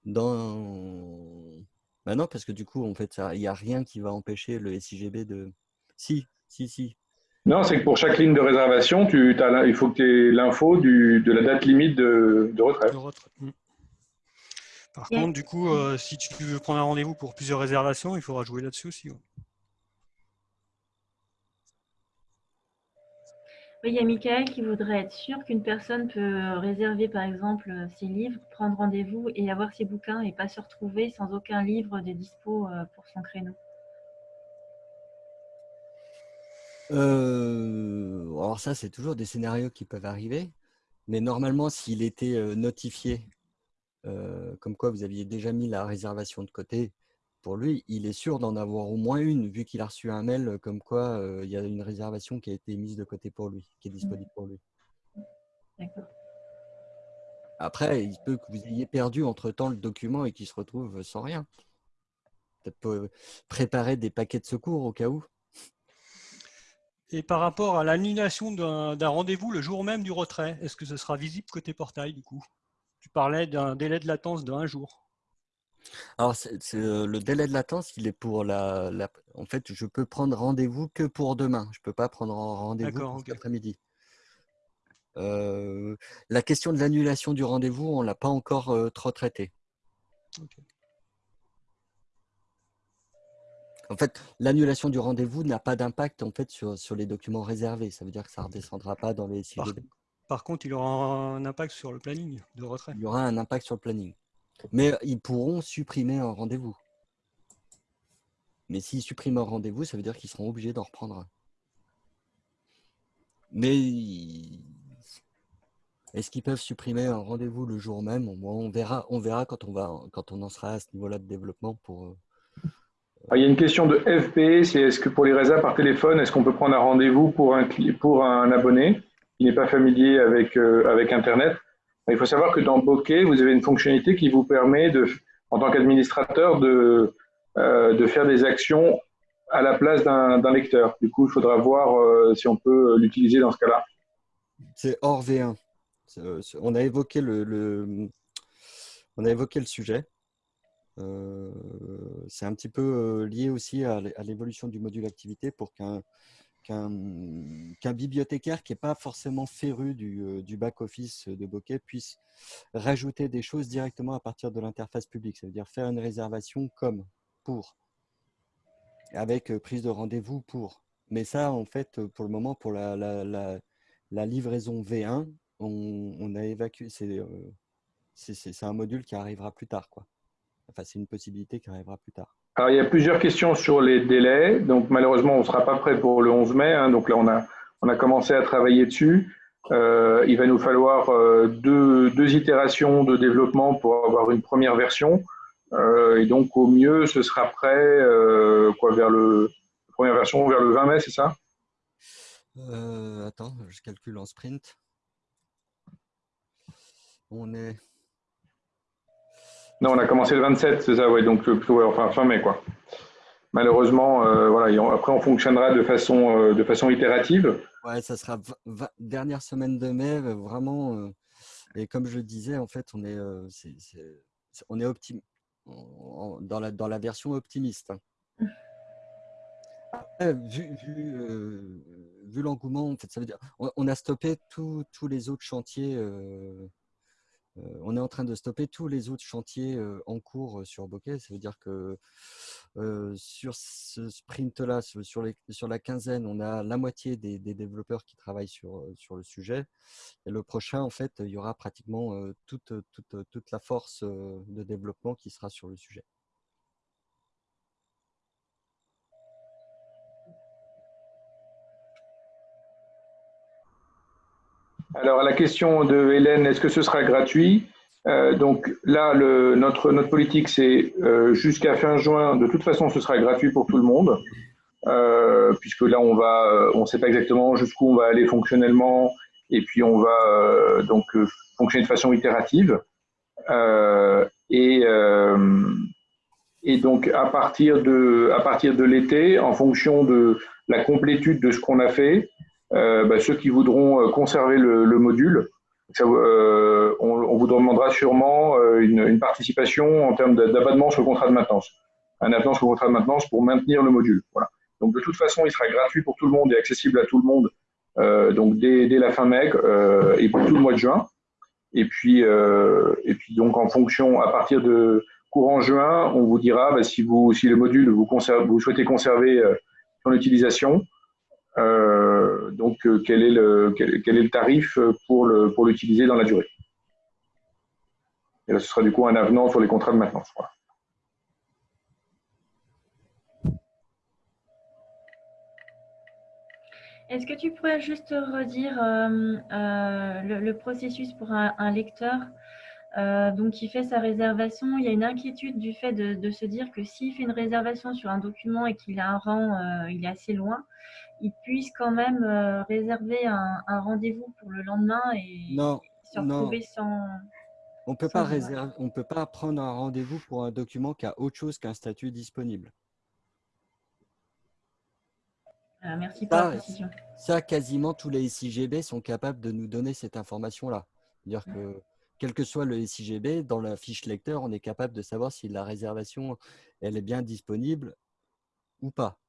dans. Bah non, parce que du coup, en fait, il n'y a rien qui va empêcher le SIGB de. Si, si, si. Non, c'est que pour chaque ligne de réservation, tu, as, il faut que tu aies l'info de la date limite de, de retrait. Hmm. Par contre, du coup, euh, si tu veux prendre un rendez-vous pour plusieurs réservations, il faudra jouer là-dessus aussi. Oui, il y a Michael qui voudrait être sûr qu'une personne peut réserver, par exemple, ses livres, prendre rendez-vous et avoir ses bouquins et pas se retrouver sans aucun livre de dispo euh, pour son créneau. Euh, alors ça, c'est toujours des scénarios qui peuvent arriver. Mais normalement, s'il était euh, notifié, euh, comme quoi vous aviez déjà mis la réservation de côté, pour lui, il est sûr d'en avoir au moins une, vu qu'il a reçu un mail comme quoi il y a une réservation qui a été mise de côté pour lui, qui est disponible pour lui. D'accord. Après, il peut que vous ayez perdu entre-temps le document et qu'il se retrouve sans rien. Peut-être préparer des paquets de secours au cas où. Et par rapport à l'annulation d'un rendez-vous le jour même du retrait, est-ce que ce sera visible côté portail du coup? Tu parlais d'un délai de latence d'un jour. Alors, euh, le délai de latence, il est pour la, En fait, je peux prendre rendez-vous que pour demain. Je ne peux pas prendre rendez-vous cet après-midi. Euh, la question de l'annulation du rendez-vous, on ne l'a pas encore euh, trop traitée. En fait, l'annulation du rendez-vous n'a pas d'impact en fait sur, sur, les documents réservés. Ça veut dire que ça ne redescendra pas dans les par, par, contre, il aura un impact sur le planning de retrait. Il y aura un impact sur le planning. Mais ils pourront supprimer un rendez-vous. Mais s'ils suppriment un rendez-vous, ça veut dire qu'ils seront obligés d'en reprendre un. Mais est-ce qu'ils peuvent supprimer un rendez-vous le jour même? On verra, on verra quand on, va, quand on en sera à ce niveau-là de développement pour, euh, il y a une question de FP, c'est est-ce que pour les résas par téléphone, est-ce qu'on peut prendre un rendez-vous pour un, abonné qui n'est pas familier avec, euh, Internet? Il faut savoir que dans Bokeh, vous avez une fonctionnalité qui vous permet, en tant qu'administrateur, de, euh, de faire des actions à la place d'un lecteur. Du coup, il faudra voir euh, si on peut l'utiliser dans ce cas-là. C'est hors V1. On a évoqué le, sujet. C'est un petit peu lié aussi à l'évolution du module activité pour qu'un bibliothécaire qui n'est pas forcément féru du, back-office de Bokeh puisse rajouter des choses directement à partir de l'interface publique. Ça veut dire faire une réservation comme, pour, avec prise de rendez-vous pour. Mais ça, en fait, pour le moment, pour la, livraison V1, on, on a évacué. C'est un module qui arrivera plus tard. Quoi. Enfin, c'est une possibilité qui arrivera plus tard. Alors, il y a plusieurs questions sur les délais. Donc, malheureusement, on ne sera pas prêt pour le 11 mai. Hein. donc là, on a, on a commencé à travailler dessus. Euh, il va nous falloir euh, deux, deux, itérations de développement pour avoir une première version. Euh, et donc, au mieux, ce sera prêt quoi, vers le première version vers le 20 mai, c'est ça? Attends, je calcule en sprint. On est non, on a commencé le 27, c'est ça, oui, donc plutôt enfin, fin mai, quoi. Malheureusement, euh, voilà, après on fonctionnera de façon, euh, de façon itérative. Ouais, ça sera dernière semaine de mai, euh, vraiment. et comme je le disais, en fait, on est, on est dans, la, dans la version optimiste. Vu, l'engouement, en fait, ça veut dire, on, a stoppé tous les autres chantiers euh, on est en train de stopper tous les autres chantiers en cours sur Bokeh. Ça veut dire que sur ce sprint-là, sur, la quinzaine, on a la moitié des, développeurs qui travaillent sur, le sujet. Et le prochain, en fait, il y aura pratiquement toute, toute la force de développement qui sera sur le sujet. Alors, à la question de Hélène, est-ce que ce sera gratuit euh, Donc là, notre, politique, c'est euh, jusqu'à fin juin, de toute façon, ce sera gratuit pour tout le monde, euh, puisque là, on ne sait pas exactement jusqu'où on va aller fonctionnellement, et puis on va donc fonctionner de façon itérative. et, donc, à partir de, l'été, en fonction de la complétude de ce qu'on a fait, bah, ceux qui voudront euh, conserver le, module, euh, on, vous demandera sûrement une, participation en termes d'abattement sur le contrat de maintenance. Un abattement sur le contrat de maintenance pour maintenir le module. Voilà. Donc de toute façon, il sera gratuit pour tout le monde et accessible à tout le monde donc dès, la fin mai et pour tout le mois de juin. Et puis, et puis donc en fonction, à partir de courant juin, on vous dira bah, si, vous, si le module vous, vous souhaitez conserver son utilisation, euh, donc, euh, quel est, le, quel, est le tarif pour l'utiliser pour dans la durée? Et là, ce sera du coup un avenant sur les contrats de maintenance. Est-ce que tu pourrais juste redire euh, le, processus pour un, lecteur? Donc qui fait sa réservation Il y a une inquiétude du fait de, de se dire que s'il fait une réservation sur un document et qu'il a un rang, il est assez loin, il puisse quand même euh, réserver un, rendez-vous pour le lendemain et se retrouver sans. On peut pas réserver, on peut pas prendre un rendez-vous pour un document qui a autre chose qu'un statut disponible. Merci pour la précision. Ça, quasiment tous les SIGB sont capables de nous donner cette information-là. C'est-à-dire que quel que soit le SIGB, dans la fiche lecteur, on est capable de savoir si la réservation elle est bien disponible ou pas.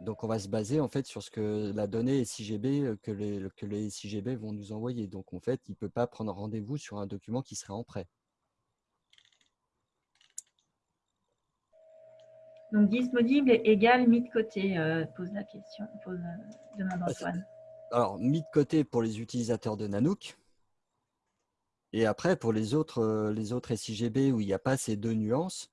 Donc, on va se baser en fait sur ce que la donnée SIGB euh, que les, que les SIGB vont nous envoyer. Donc, en fait, il ne peut pas prendre rendez-vous sur un document qui serait en prêt. Donc, disponible égale mis de côté, euh, pose la question, pose, euh, demande Antoine. Alors, mis de côté pour les utilisateurs de Nanook. Et après, pour les autres, les autres SIGB où il n'y a pas ces deux nuances,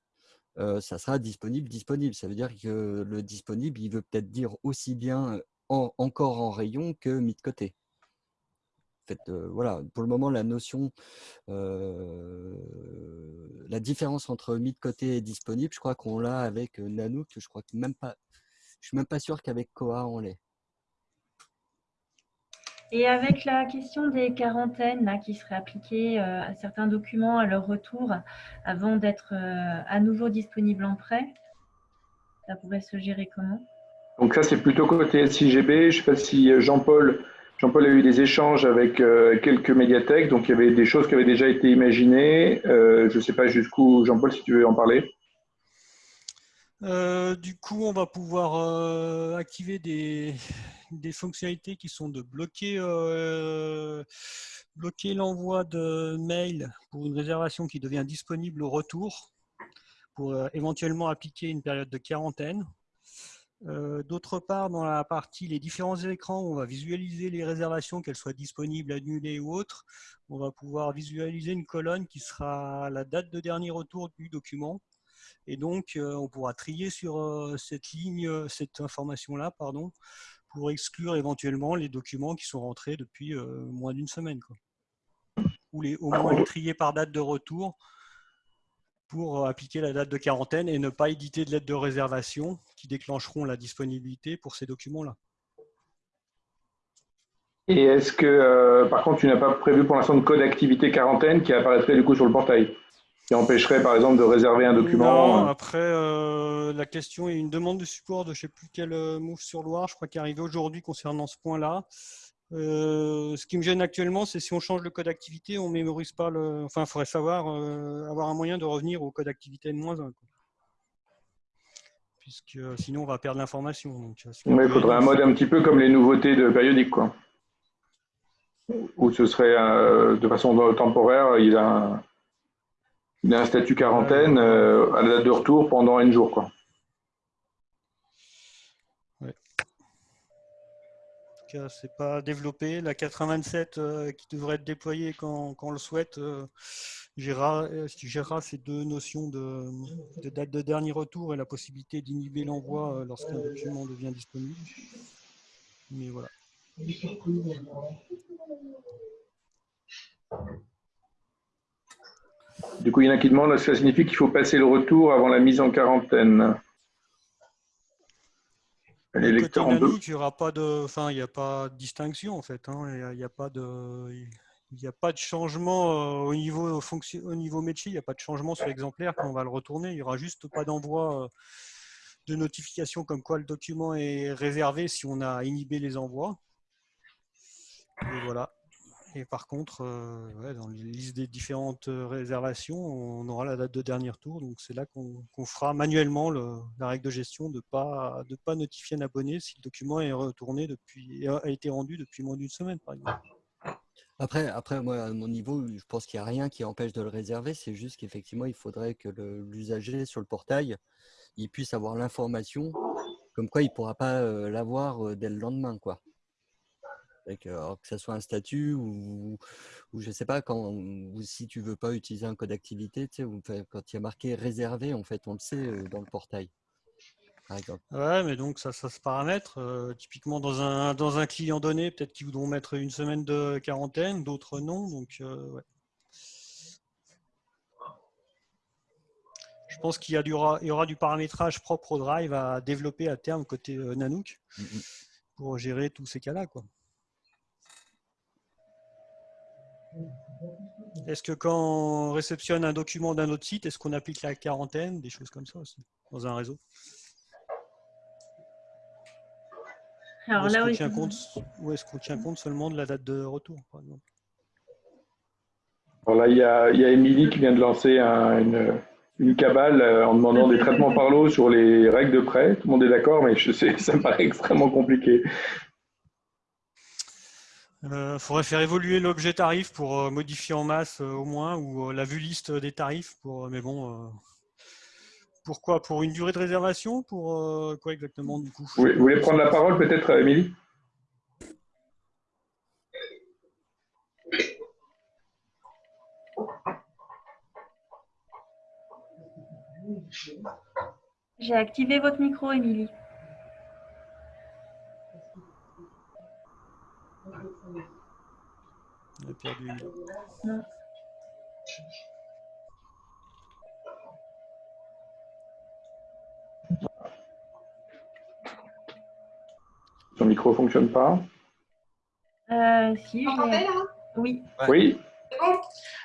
ça sera disponible, disponible. Ça veut dire que le disponible, il veut peut-être dire aussi bien encore en rayon que mis de côté. En fait, voilà, pour le moment, la notion, la différence entre mis de côté et disponible, je crois qu'on l'a avec Nanook. Je crois que même pas, je suis même pas sûr qu'avec Koa on l'est. Et avec la question des quarantaines qui seraient appliquées euh, à certains documents à leur retour avant d'être euh, à nouveau disponibles en prêt, ça pourrait se gérer comment? Donc ça, c'est plutôt côté SIGB. Je ne sais pas si euh, Jean-Paul Jean a eu des échanges avec quelques médiathèques, donc il y avait des choses qui avaient déjà été imaginées. je ne sais pas jusqu'où, Jean-Paul, si tu veux en parler. Euh, du coup, on va pouvoir euh, activer des, des, fonctionnalités qui sont de bloquer, euh, bloquer l'envoi de mail pour une réservation qui devient disponible au retour, pour éventuellement appliquer une période de quarantaine. D'autre part, dans la partie les différents écrans, on va visualiser les réservations, qu'elles soient disponibles, annulées ou autres. On va pouvoir visualiser une colonne qui sera la date de dernier retour du document et donc, euh, on pourra trier sur euh, cette ligne, euh, cette information-là, pardon, pour exclure éventuellement les documents qui sont rentrés depuis moins d'une semaine. Ou les, au moins les trier par date de retour pour appliquer la date de quarantaine et ne pas éditer de lettres de réservation qui déclencheront la disponibilité pour ces documents-là. Et est-ce que, par contre, tu n'as pas prévu pour l'instant de code activité quarantaine qui apparaîtrait du coup sur le portail? Qui empêcherait par exemple de réserver un document non, Après, euh, la question est une demande de support de je ne sais plus quel euh, move sur Loire, je crois qu'il est arrivé aujourd'hui concernant ce point-là. Euh, ce qui me gêne actuellement, c'est si on change le code activité, on ne mémorise pas le. Enfin, il faudrait savoir avoir un moyen de revenir au code activité N-1. Puisque sinon, on va perdre l'information. il faudrait un mode un petit peu comme les nouveautés de périodique, quoi. Où ce serait de façon temporaire, il a il a un statut quarantaine euh, à la date de retour pendant un jour. Quoi. Ouais. En tout cas, c'est pas développé. La 427 euh, qui devrait être déployée quand, on le souhaite euh, gérera, gérera, ces deux notions de, de, date de dernier retour et la possibilité d'inhiber l'envoi lorsqu'un document devient disponible. Mais voilà. Du coup, il y en a qui demandent, ça signifie qu'il faut passer le retour avant la mise en quarantaine. Les lecteurs en deux. Il n'y aura pas de, enfin, il n'y a pas de distinction en fait. Hein. Il n'y a, pas de, il a pas de changement euh, au niveau fonction, au niveau métier. Il n'y a pas de changement sur l'exemplaire quand on va le retourner. Il n'y aura juste pas d'envoi euh, de notification comme quoi le document est réservé si on a inhibé les envois. Et voilà. Et par contre, euh, dans les listes des différentes euh, réservations, on aura la date de dernier tour. Donc c'est là qu'on fera manuellement la règle de gestion de ne pas, de pas notifier un abonné si le document est retourné depuis, a été rendu depuis moins d'une semaine, par exemple. Après, après, moi, à mon niveau, je pense qu'il n'y a rien qui empêche de le réserver. C'est juste qu'effectivement, il faudrait que l'usager sur le portail, il puisse avoir l'information, comme quoi il ne pourra pas euh, l'avoir dès le lendemain. quoi que ce soit un statut ou, ou je sais pas, quand, ou si tu veux pas utiliser un code d'activité, tu sais, quand il y a marqué réservé, en fait, on le sait dans le portail. Par exemple. Ouais, mais donc ça, ça se paramètre. typiquement, dans un, dans un client donné, peut-être qu'ils voudront mettre une semaine de quarantaine, d'autres non. Donc, ouais. Je pense qu'il y, y, aura du paramétrage propre au Drive à développer à terme côté Nanook mmh pour gérer tous ces cas-là. quoi. Est-ce que quand on réceptionne un document d'un autre site, est-ce qu'on applique la quarantaine, des choses comme ça aussi, dans un réseau? Alors là, tient compte, ou est-ce qu'on tient compte seulement de la date de retour, par exemple? Alors là, il y a, il Émilie qui vient de lancer une, une, cabale euh, en demandant des traitements par l'eau sur les règles de prêt. Tout le monde est d'accord, mais je sais, ça me paraît extrêmement compliqué. Il euh, faudrait faire évoluer l'objet tarif pour euh, modifier en masse euh, au moins, ou la vue liste des tarifs. Pour, mais bon, pourquoi Pour une durée de réservation? Pour quoi exactement du coup? Vous voulez prendre la parole peut-être, Émilie? J'ai activé votre micro, Émilie. On a perdu. Son micro fonctionne pas euh, Si, Vous m'entendez là? Oui. Oui. Bon?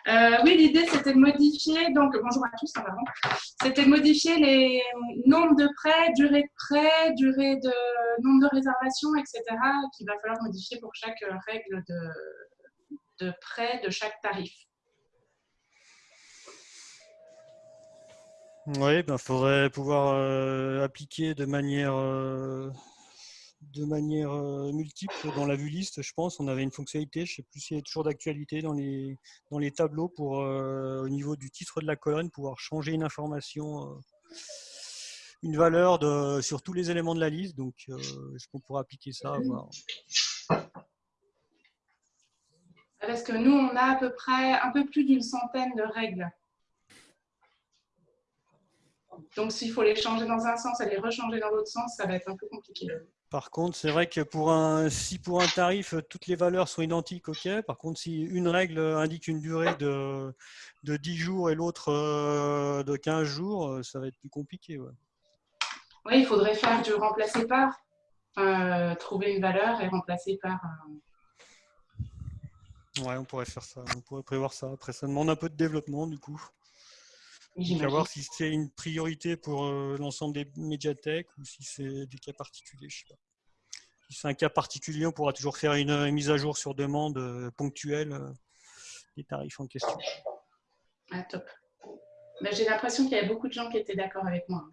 Euh, oui, l'idée c'était de modifier, donc bonjour à tous avant, c'était de modifier les nombres de prêts, durée de prêt, durée de nombre de réservations, etc. qu'il va falloir modifier pour chaque règle de, de de chaque tarif. Oui, il ben, faudrait pouvoir euh, appliquer de manière, euh, de manière euh, multiple dans la vue liste, je pense. On avait une fonctionnalité, je ne sais plus si elle est toujours d'actualité, dans les, dans les tableaux pour, au niveau du titre de la colonne, pouvoir changer une information, une valeur de, sur tous les éléments de la liste. Donc, est-ce qu'on pourra appliquer ça. Parce que nous, on a à peu près un peu plus d'une centaine de règles donc, s'il faut les changer dans un sens et les rechanger dans l'autre sens, ça va être un peu compliqué. Par contre, c'est vrai que pour un, si pour un tarif, toutes les valeurs sont identiques, ok. Par contre, si une règle indique une durée de, de 10 jours et l'autre euh, de 15 jours, euh, ça va être plus compliqué. Oui, il faudrait faire du remplacer par. Euh, trouver une valeur et remplacer par. Ouais, on pourrait faire ça. On pourrait prévoir ça. Après, ça demande un peu de développement, du coup. Savoir si c'est une priorité pour euh, l'ensemble des médiathèques ou si c'est des cas particuliers, je sais pas. Si c'est un cas particulier, on pourra toujours faire une, mise à jour sur demande euh, ponctuelle euh, des tarifs en question. Ah, top. Ben, j'ai l'impression qu'il y a beaucoup de gens qui étaient d'accord avec moi.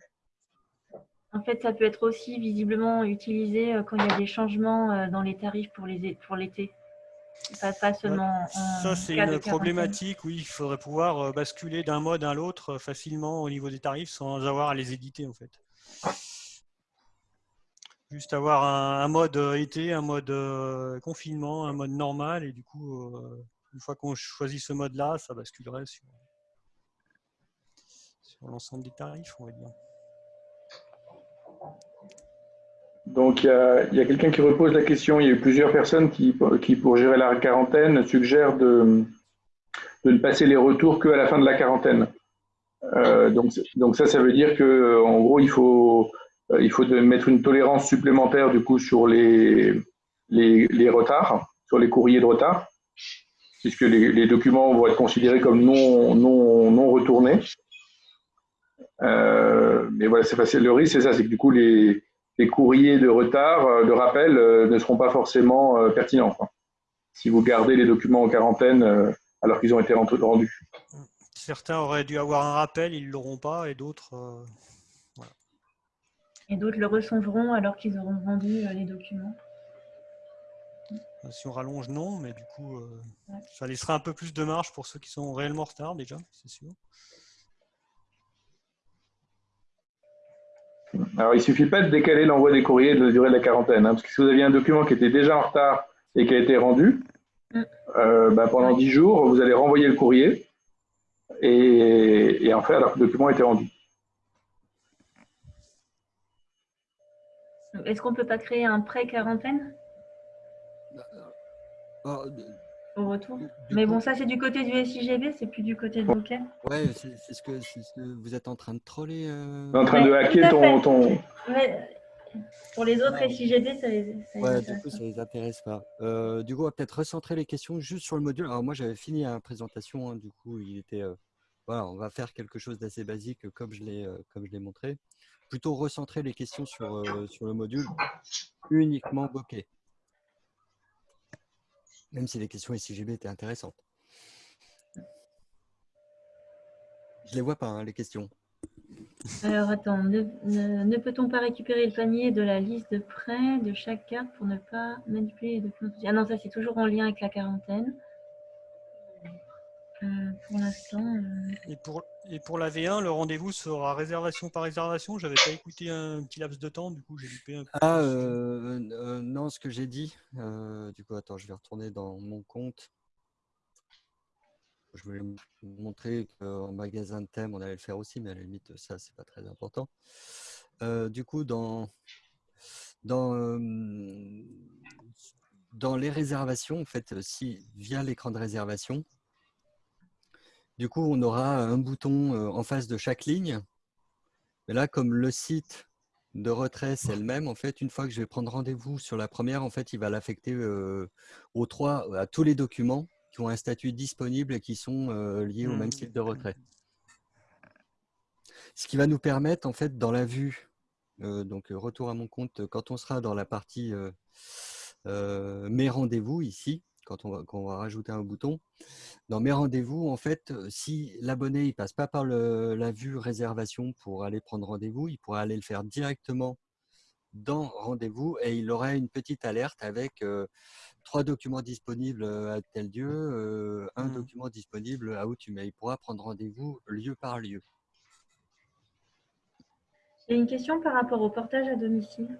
En fait, ça peut être aussi visiblement utilisé quand il y a des changements dans les tarifs pour l'été. Ça, c'est une problématique. Oui, il faudrait pouvoir euh, basculer d'un mode à l'autre euh, facilement au niveau des tarifs sans avoir à les éditer en fait. Juste avoir un, mode euh, été, un mode confinement, un mode normal et du coup, une fois qu'on choisit ce mode-là, ça basculerait sur, sur l'ensemble des tarifs, on va dire. Donc, il y a, quelqu'un qui repose la question. Il y a eu plusieurs personnes qui, pour gérer la quarantaine, suggèrent de, de ne passer les retours qu'à la fin de la quarantaine. Euh, donc, donc, ça, ça veut dire que, en gros, il faut, euh, il faut mettre une tolérance supplémentaire du coup sur les, les, retards, sur les courriers de retard, puisque les, documents vont être considérés comme non, non, non retournés. Euh, mais voilà, c'est facile. Le risque, c'est ça, c'est que du coup, les, les courriers de retard, euh, de rappel, euh, ne seront pas forcément euh, pertinents. Si vous gardez les documents en quarantaine alors qu'ils ont été rendus. Certains auraient dû avoir un rappel, ils ne l'auront pas, et d'autres. Et d'autres le recevront alors qu'ils auront rendu les documents. Si on rallonge, non, mais du coup, ça laissera un peu plus de marge pour ceux qui sont réellement en retard déjà, c'est sûr. Alors, il ne suffit pas de décaler l'envoi des courriers de la durée de la quarantaine, hein, parce que si vous aviez un document qui était déjà en retard et qui a été rendu, mm. euh, bah, pendant 10 jours, vous allez renvoyer le courrier et, en fait, alors que le document a été rendu. Est-ce qu'on ne peut pas créer un pré-quarantaine? Euh, au retour. Mais bon, ça, c'est du côté du SIGB, c'est plus du côté de Bokeh. Ouais, c'est ce, que, vous êtes en train de troller. Euh... En train de hacker ton. ton... Pour les autres SIGB, ça les, ça ouais, du coup, ça les intéresse pas. Euh, du coup, on va peut-être recentrer les questions juste sur le module. Alors, moi, j'avais fini la présentation. Hein, du coup, il était. Euh, voilà, on va faire quelque chose d'assez basique comme je l'ai euh, comme je l'ai montré. Plutôt recentrer les questions sur, sur le module uniquement bokeh même si les questions SIGB étaient intéressantes. Je ne les vois pas, hein, les questions. Alors attends, ne, peut-on pas récupérer le panier de la liste de prêts de chaque carte pour ne pas manipuler les documents Ah non, ça c'est toujours en lien avec la quarantaine. Euh, pour l'instant. Euh, et, pour, et pour la V1, le rendez-vous sera réservation par réservation. J'avais pas écouté un petit laps de temps, du coup j'ai loupé un peu. Ah euh, non, ce que j'ai dit. du coup, attends, je vais retourner dans mon compte. Je voulais vous montrer qu'en magasin de thème, on allait le faire aussi, mais à la limite, ça, c'est pas très important. du coup, dans, dans, dans les réservations, en fait, si via l'écran de réservation, du coup, on aura un bouton euh, en face de chaque ligne. Mais là, comme le site de retrait, c'est le même, en fait, une fois que je vais prendre rendez-vous sur la première, en fait, il va l'affecter euh, aux trois, à tous les documents qui ont un statut disponible et qui sont euh, liés au même site de retrait. Ce qui va nous permettre, en fait, dans la vue, donc retour à mon compte, quand on sera dans la partie mes rendez-vous ici, quand on va, quand on va rajouter un bouton. Dans mes rendez-vous, en fait, si l'abonné ne passe pas par le, la vue réservation pour aller prendre rendez-vous, il pourrait aller le faire directement dans rendez-vous et il aurait une petite alerte avec trois documents disponibles à tel lieu, un Mmh. document disponible à où tu mets. Il pourra prendre rendez-vous lieu par lieu. J'ai une question par rapport au portage à domicile.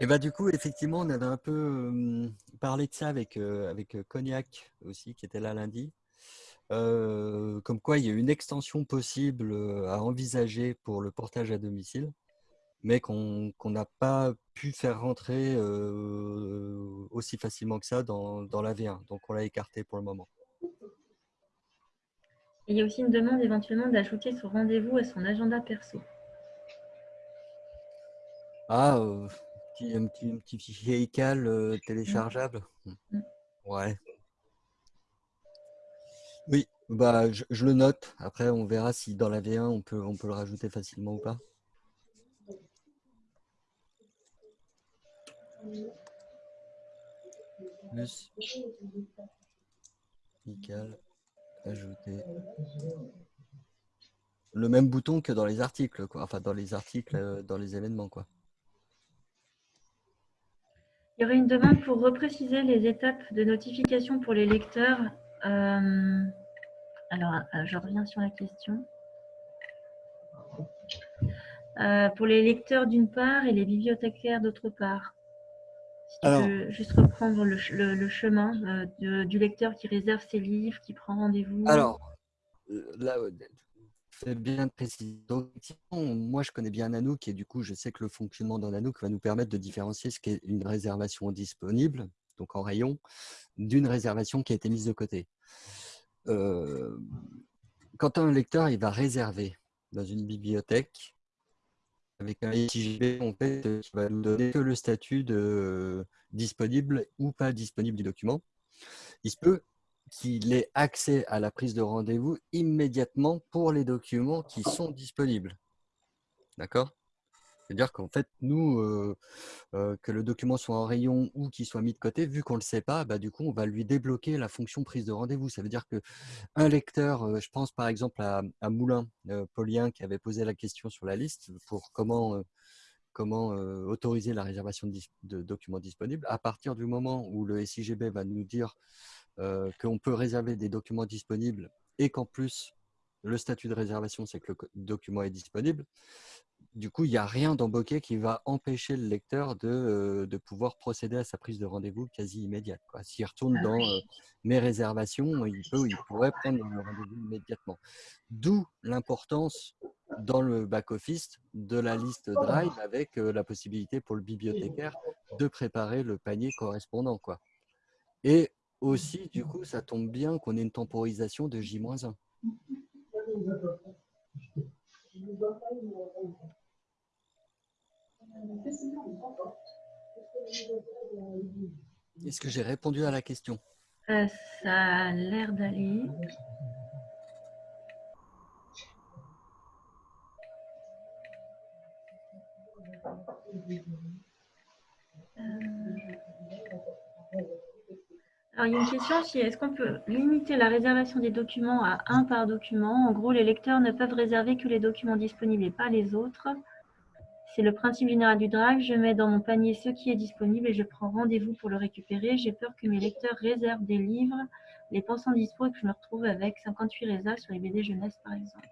Et bah du coup, effectivement, on avait un peu parlé de ça avec, euh, avec euh, Cognac aussi, qui était là lundi. Euh, comme quoi, il y a une extension possible à envisager pour le portage à domicile, mais qu'on n'a pas pu faire rentrer euh, aussi facilement que ça dans, dans la V1. Donc, on l'a écarté pour le moment. Et il y a aussi une demande éventuellement d'ajouter son rendez-vous à son agenda perso. Ah, euh, petit- un, petit, un petit fichier ICAL euh, téléchargeable Mm. Ouais. Oui, bah, je, je le note. Après, on verra si dans la V1, on peut, on peut le rajouter facilement ou pas. Plus ICAL, ajouter. Le même bouton que dans les articles, quoi. Enfin, dans les articles, euh, dans les événements, quoi. Il y aurait une demande pour repréciser les étapes de notification pour les lecteurs. Euh, alors, euh, je reviens sur la question. Euh, pour les lecteurs d'une part et les bibliothécaires d'autre part. Si tu Alors- peux juste reprendre le, le- le chemin de- du lecteur qui réserve ses livres, qui prend rendez-vous. Alors, là, euh, fais bien de préciser. Donc, moi, je connais bien Nanook et du coup, je sais que le fonctionnement dans Nanook va nous permettre de différencier ce qu'est une réservation disponible, donc en rayon, d'une réservation qui a été mise de côté. Euh, quand un lecteur il va réserver dans une bibliothèque, avec un SIGB, en fait, euh, qui va nous donner que le statut de disponible ou pas disponible du document, il se peut qu'il ait accès à la prise de rendez-vous immédiatement pour les documents qui sont disponibles. D'accord? C'est-à-dire qu'en fait, nous, euh, euh, que le document soit en rayon ou qu'il soit mis de côté, vu qu'on ne le sait pas, bah, du coup, on va lui débloquer la fonction prise de rendez-vous. Ça veut dire que un lecteur, euh, je pense par exemple à, Moulin, Paulien, qui avait posé la question sur la liste pour comment, comment autoriser la réservation de, de documents disponibles. À partir du moment où le SIGB va nous dire euh, qu'on peut réserver des documents disponibles et qu'en plus, le statut de réservation, c'est que le document est disponible. Du coup, il n'y a rien dans Bokeh qui va empêcher le lecteur de, euh, de pouvoir procéder à sa prise de rendez-vous quasi immédiate. S'il retourne Ah dans euh, mes réservations, il, peut, il pourrait prendre le rendez-vous immédiatement. D'où l'importance dans le back-office de la liste Drive avec euh, la possibilité pour le bibliothécaire de préparer le panier correspondant. Quoi. Et aussi, du coup, ça tombe bien qu'on ait une temporisation de J-1. Est-ce que j'ai répondu à la question? Euh, ça a l'air d'aller. Euh, Alors, il y a une question, si est-ce qu'on peut limiter la réservation des documents à un par document? En gros, les lecteurs ne peuvent réserver que les documents disponibles et pas les autres. C'est le principe général du Drive. Je mets dans mon panier ce qui est disponible et je prends rendez-vous pour le récupérer. J'ai peur que mes lecteurs réservent des livres, les pensant dispo et que je me retrouve avec 58 résas sur les BD jeunesse, par exemple.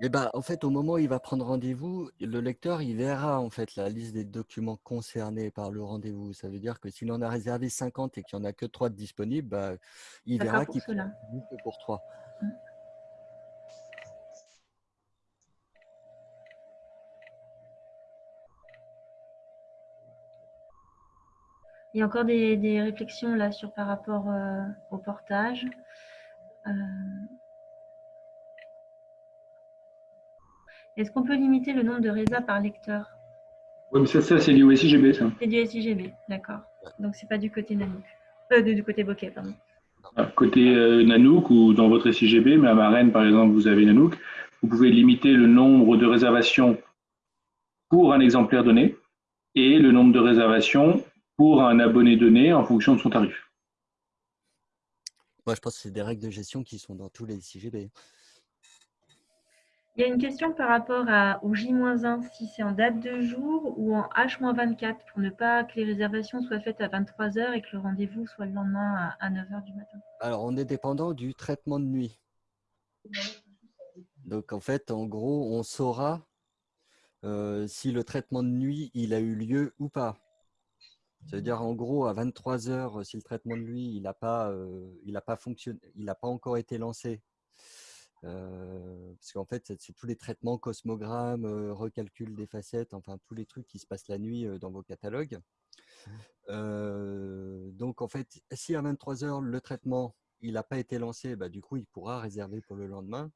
Eh ben, en fait, au moment où il va prendre rendez-vous, le lecteur, il verra en fait la liste des documents concernés par le rendez-vous. Ça veut dire que s'il en a réservé 50 et qu'il n'y en a que 3 de disponibles, bah, il Ça verra qu'il cela. rendez-vous que pour 3. Il y a encore des, des réflexions là sur par rapport euh, au portage. Euh, Est-ce qu'on peut limiter le nombre de résas par lecteur? Oui, mais ça, ça c'est du SIGB, ça. C'est du SIGB, d'accord. Donc c'est pas du côté Nanook. Euh, du côté Bokeh, pardon. À Côté euh, Nanook ou dans votre SIGB, mais à Marraine, par exemple, vous avez Nanook, vous pouvez limiter le nombre de réservations pour un exemplaire donné et le nombre de réservations pour un abonné donné en fonction de son tarif. Moi, je pense que c'est des règles de gestion qui sont dans tous les CGB. Il y a une question par rapport à, au J-1, si c'est en date de jour ou en H-24, pour ne pas que les réservations soient faites à 23h et que le rendez-vous soit le lendemain à 9h du matin. Alors, on est dépendant du traitement de nuit. Donc, en fait, en gros, on saura euh, si le traitement de nuit, il a eu lieu ou pas. Ça veut dire, en gros, à 23 heures, si le traitement de nuit, il n'a pas, euh, pas il n'a pas encore été lancé, parce qu'en fait, c'est tous les traitements cosmogrammes, recalcul des facettes, enfin tous les trucs qui se passent la nuit dans vos catalogues. donc, en fait, si à 23 heures, le traitement, il n'a pas été lancé, bah, du coup, il pourra réserver pour le lendemain.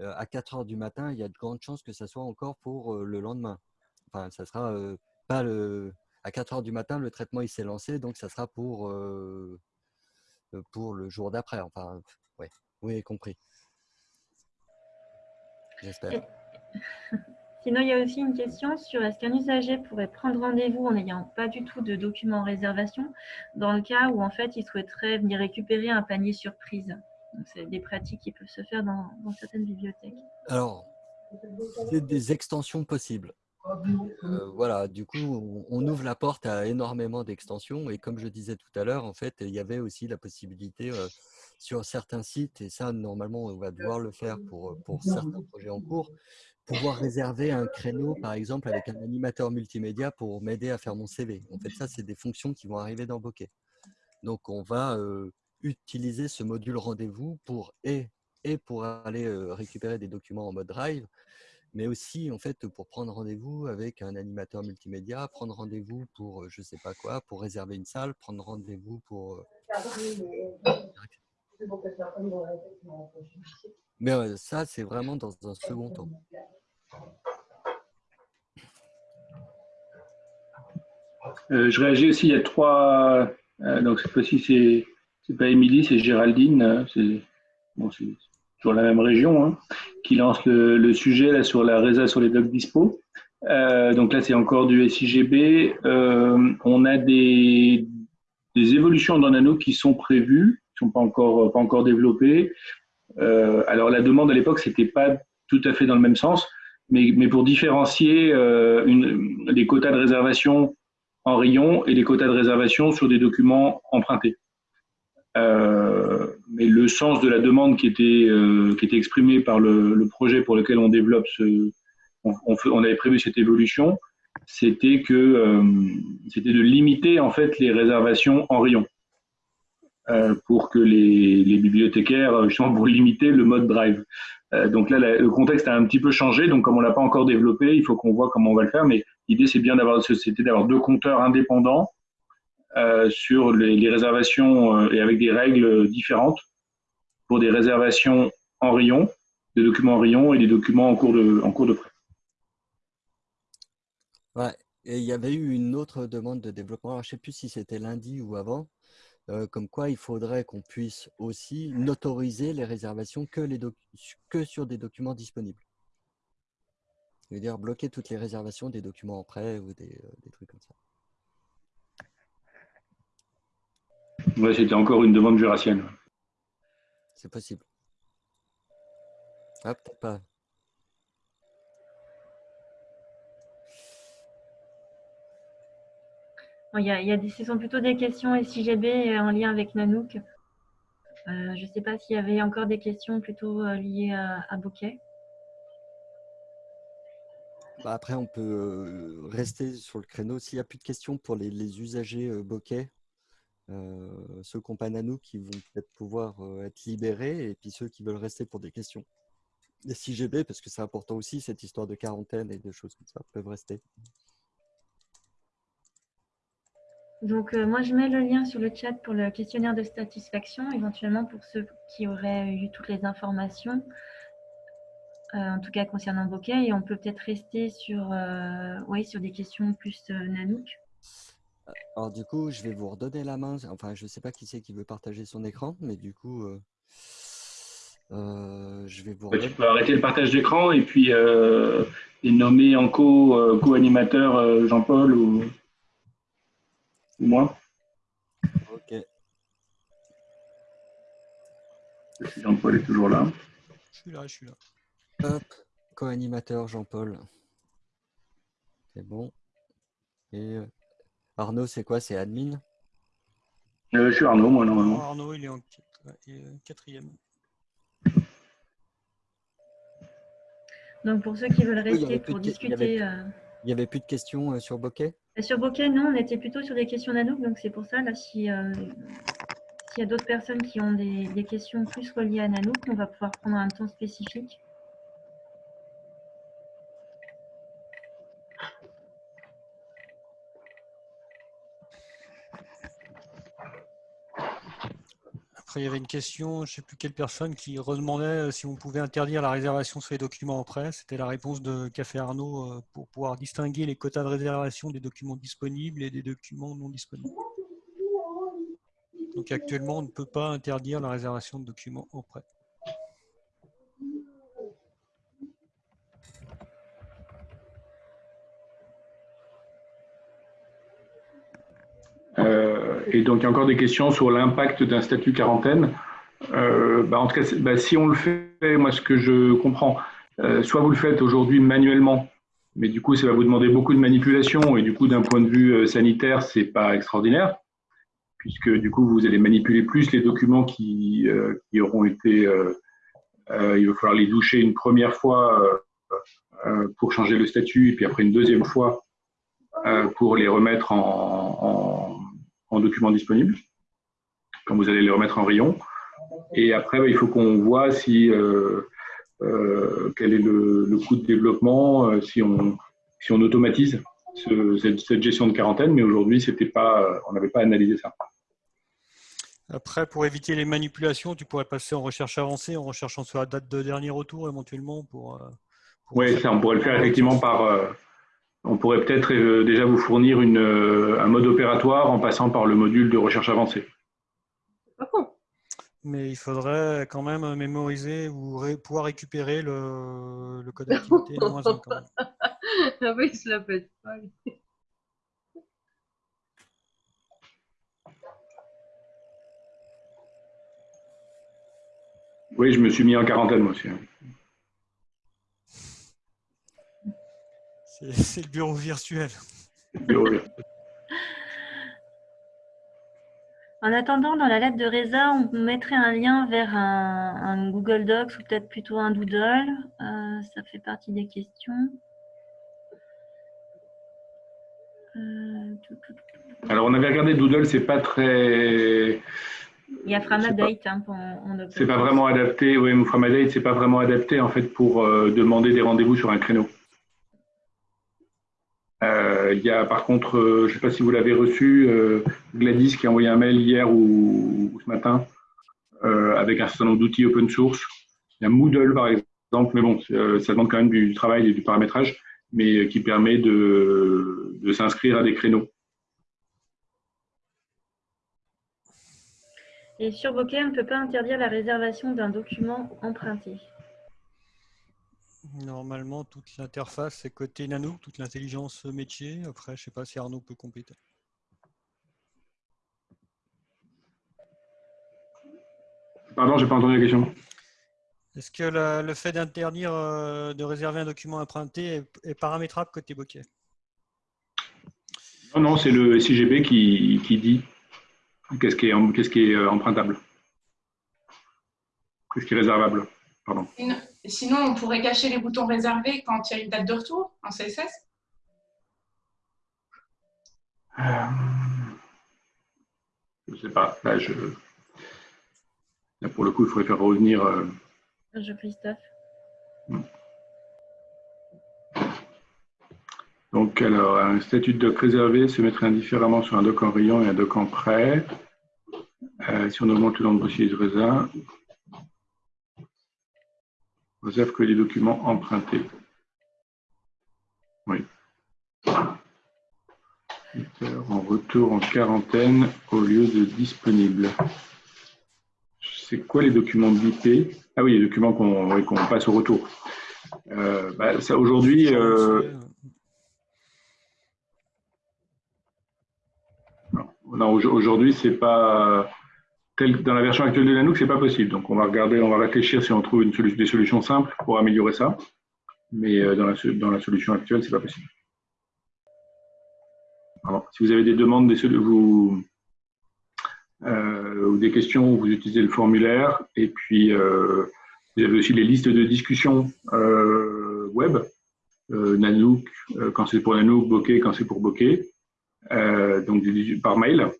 à 4 heures du matin, il y a de grandes chances que ça soit encore pour le lendemain. Enfin, ça sera pas le, à 4 heures du matin, le traitement il s'est lancé, donc ça sera pour, euh, euh, pour le jour d'après. Enfin, ouais, vous avez compris. J'espère. Sinon, il y a aussi une question sur est-ce qu'un usager pourrait prendre rendez-vous en n'ayant pas du tout de document en réservation dans le cas où en fait il souhaiterait venir récupérer un panier surprise. C'est des pratiques qui peuvent se faire dans, dans certaines bibliothèques. Alors, c'est des extensions possibles. Euh, voilà, du coup, on, ouvre la porte à énormément d'extensions. Et comme je disais tout à l'heure, en fait, il y avait aussi la possibilité euh, sur certains sites, et ça, normalement, on va devoir le faire pour, euh, pour certains projets en cours, pouvoir réserver un créneau, par exemple, avec un animateur multimédia pour m'aider à faire mon CV. En fait, ça, c'est des fonctions qui vont arriver dans Bokeh. Donc, on va utiliser ce module rendez-vous pour et, et pour aller récupérer des documents en mode drive, mais aussi en fait pour prendre rendez-vous avec un animateur multimédia, prendre rendez-vous pour je sais pas quoi, pour réserver une salle, prendre rendez-vous pour. Mais ça, c'est vraiment dans un second temps. Euh, je réagis aussi, il y a trois. Euh, donc cette fois-ci, c'est c'est pas Émilie, c'est Géraldine. Euh, c'est sur la même région, hein, qui lance le, sujet là, sur la résa sur les docs dispo. Euh, donc là, c'est encore du SIGB. Euh, on a des, des, évolutions dans Nano qui sont prévues, qui sont pas encore, pas encore développées. Euh, alors la demande à l'époque, c'était pas tout à fait dans le même sens, mais, mais pour différencier une, les quotas de réservation en rayon et les quotas de réservation sur des documents empruntés. Euh, mais le sens de la demande qui était, euh, qui était exprimée par le, le, projet pour lequel on développe ce, on, avait prévu cette évolution, c'était que euh, c'était de limiter en fait les réservations en rayon euh, pour que les, les, bibliothécaires justement pour limiter le mode drive. Euh, donc là, le contexte a un petit peu changé. Donc comme on l'a pas encore développé, il faut qu'on voit comment on va le faire. Mais l'idée c'est bien d'avoir d'avoir deux compteurs indépendants euh, sur les, réservations euh, et avec des règles différentes pour des réservations en rayon, des documents en rayon et des documents en cours de, en cours de prêt. Ouais. Et il y avait eu une autre demande de développement, je ne sais plus si c'était lundi ou avant, euh, comme quoi il faudrait qu'on puisse aussi n'autoriser les réservations que, les que sur des documents disponibles. C'est-à-dire bloquer toutes les réservations des documents en prêt ou des, des trucs comme ça. Oui, c'était encore une demande jurassienne. C'est possible. Ah, peut-être pas. Y a, ce sont plutôt des questions SIGB en lien avec Nanook. Euh, je ne sais pas s'il y avait encore des questions plutôt euh, liées à, Bokeh. Bah après, on peut euh, rester sur le créneau. S'il n'y a plus de questions pour les, usagers Bokeh, euh, ceux qui n'ont pas Nano qui vont peut-être pouvoir euh, être libérés et puis ceux qui veulent rester pour des questions. Les CGB, parce que c'est important aussi, cette histoire de quarantaine et de choses comme ça, peuvent rester. Donc, euh, moi, je mets le lien sur le chat pour le questionnaire de satisfaction, éventuellement pour ceux qui auraient eu toutes les informations, en tout cas concernant Bokeh. Et on peut peut-être rester sur, oui, sur des questions plus Nanook. Alors du coup, je vais vous redonner la main. Enfin, je ne sais pas qui c'est qui veut partager son écran, mais du coup, euh, euh, je vais vous. tu peux arrêter le partage d'écran et puis euh, nommer en co, co-animateur Jean-Paul ou. Moi Ok. Jean-Paul est toujours là. Je suis là, je suis là. Hop, co-animateur Jean-Paul. C'est bon. Et euh, Arnaud, c'est quoi? C'est admin? Euh, je suis Arnaud, moi, normalement. Arnaud, il est en il est, euh, quatrième. Donc pour ceux qui veulent rester avait pour il avait- discuter. euh, Il n'y avait plus de questions euh, sur Bokeh Sur Bokeh, non, on était plutôt sur des questions d'Anouk, donc c'est pour ça, là, si, euh, s'il y a d'autres personnes qui ont des, des questions plus reliées à Nanook, on va pouvoir prendre un temps spécifique. Après, il y avait une question, je ne sais plus quelle personne, qui redemandait euh, si on pouvait interdire la réservation sur les documents en prêt. C'était la réponse de Café Arnaud euh, pour pouvoir distinguer les quotas de réservation des documents disponibles et des documents non disponibles. Donc actuellement, on ne peut pas interdire la réservation de documents en prêt. Et donc, il y a encore des questions sur l'impact d'un statut quarantaine. Euh, bah, en tout cas, bah, si on le fait, moi, ce que je comprends, euh, soit vous le faites aujourd'hui manuellement, mais du coup, ça va vous demander beaucoup de manipulation, et du coup, d'un point de vue euh, sanitaire, c'est pas extraordinaire, puisque du coup, vous allez manipuler plus les documents qui, auront été. il va falloir les doucher une première fois pour changer le statut, et puis après une deuxième fois pour les remettre en, en, en documents disponibles, quand vous allez les remettre en rayon. Et après, bah, il faut qu'on voit si euh, euh, quel est le, le coût de développement, euh, si on si on automatise ce- cette, cette gestion de quarantaine. Mais aujourd'hui, c'était pas, on n'avait pas analysé ça. Après, pour éviter les manipulations, tu pourrais passer en recherche avancée, en recherchant sur la date de dernier retour éventuellement pour. pour- Oui, ça, on pourrait le faire effectivement par. On pourrait peut-être euh, déjà vous fournir une, euh, un mode opératoire en passant par le module de recherche avancée. Mais il faudrait quand même mémoriser ou ré- pouvoir récupérer le, le code d'activité moins un quand même. Ah oui, il se la pète pas. Oui, je me suis mis en quarantaine moi aussi. C'est le bureau virtuel. En attendant, dans la lettre de Reza, on mettrait un lien vers un, un Google Docs ou peut-être plutôt un Doodle. Euh, ça fait partie des questions. Euh. Alors, on avait regardé Doodle, c'est pas très. Il y a Framadate hein, pour- C'est pas source. vraiment adapté, oui, Mouframadate, c'est pas vraiment adapté en fait pour euh, demander des rendez-vous sur un créneau. Euh, Il y a par contre, euh, je ne sais pas si vous l'avez reçu, euh, Gladys qui a envoyé un mail hier ou, ce matin avec un certain nombre d'outils open source. Il y a Moodle par exemple, mais bon, ça demande quand même du travail et du paramétrage, mais qui permet de, de s'inscrire à des créneaux. Et sur Bokeh, on ne peut pas interdire la réservation d'un document emprunté. Normalement, toute l'interface c'est côté Nanook, toute l'intelligence métier. Après, je sais pas si Arnaud peut compléter. Pardon, j'ai pas entendu la question. Est-ce que la- le fait d'interdire euh, de réserver un document emprunté est, est paramétrable côté bokeh? Non, non, c'est le SIGB qui, qui dit qu'est-ce qui est, qu'est-ce qui est euh, empruntable, qu'est-ce qui est réservable. Pardon. Sinon, on pourrait cacher les boutons réservés quand il y a une date de retour en CSS. Euh, Je sais pas. Là, je... Là, pour le coup, il faudrait faire revenir. euh, Je Christophe. Donc, alors, un statut de doc réservé se mettrait indifféremment sur un doc en rayon et un doc en prêt. Euh, si on augmente le nombre de dossiers de réserve, on réserve que les documents empruntés. Oui. En retour en quarantaine au lieu de disponible. C'est quoi les documents BIP Ah oui, les documents qu'on passe au retour. Euh, bah, Aujourd'hui, euh, non. non, aujourd'hui, c'est pas dans la version actuelle de Nanook, c'est pas possible. Donc, on va regarder, on va réfléchir si on trouve des solutions simples pour améliorer ça. Mais euh, dans, la, solution actuelle, c'est pas possible. Alors, si vous avez des demandes, des, euh, ou des questions, vous utilisez le formulaire. Et puis, euh, vous avez aussi les listes de discussion web. Nanook, quand c'est pour Nanook, Bokeh, quand c'est pour Bokeh. donc, par mail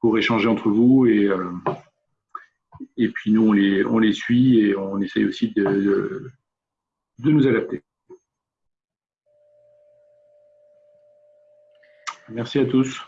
pour échanger entre vous et, euh, et puis nous on les, on les suit et on essaye aussi de nous adapter. Merci à tous.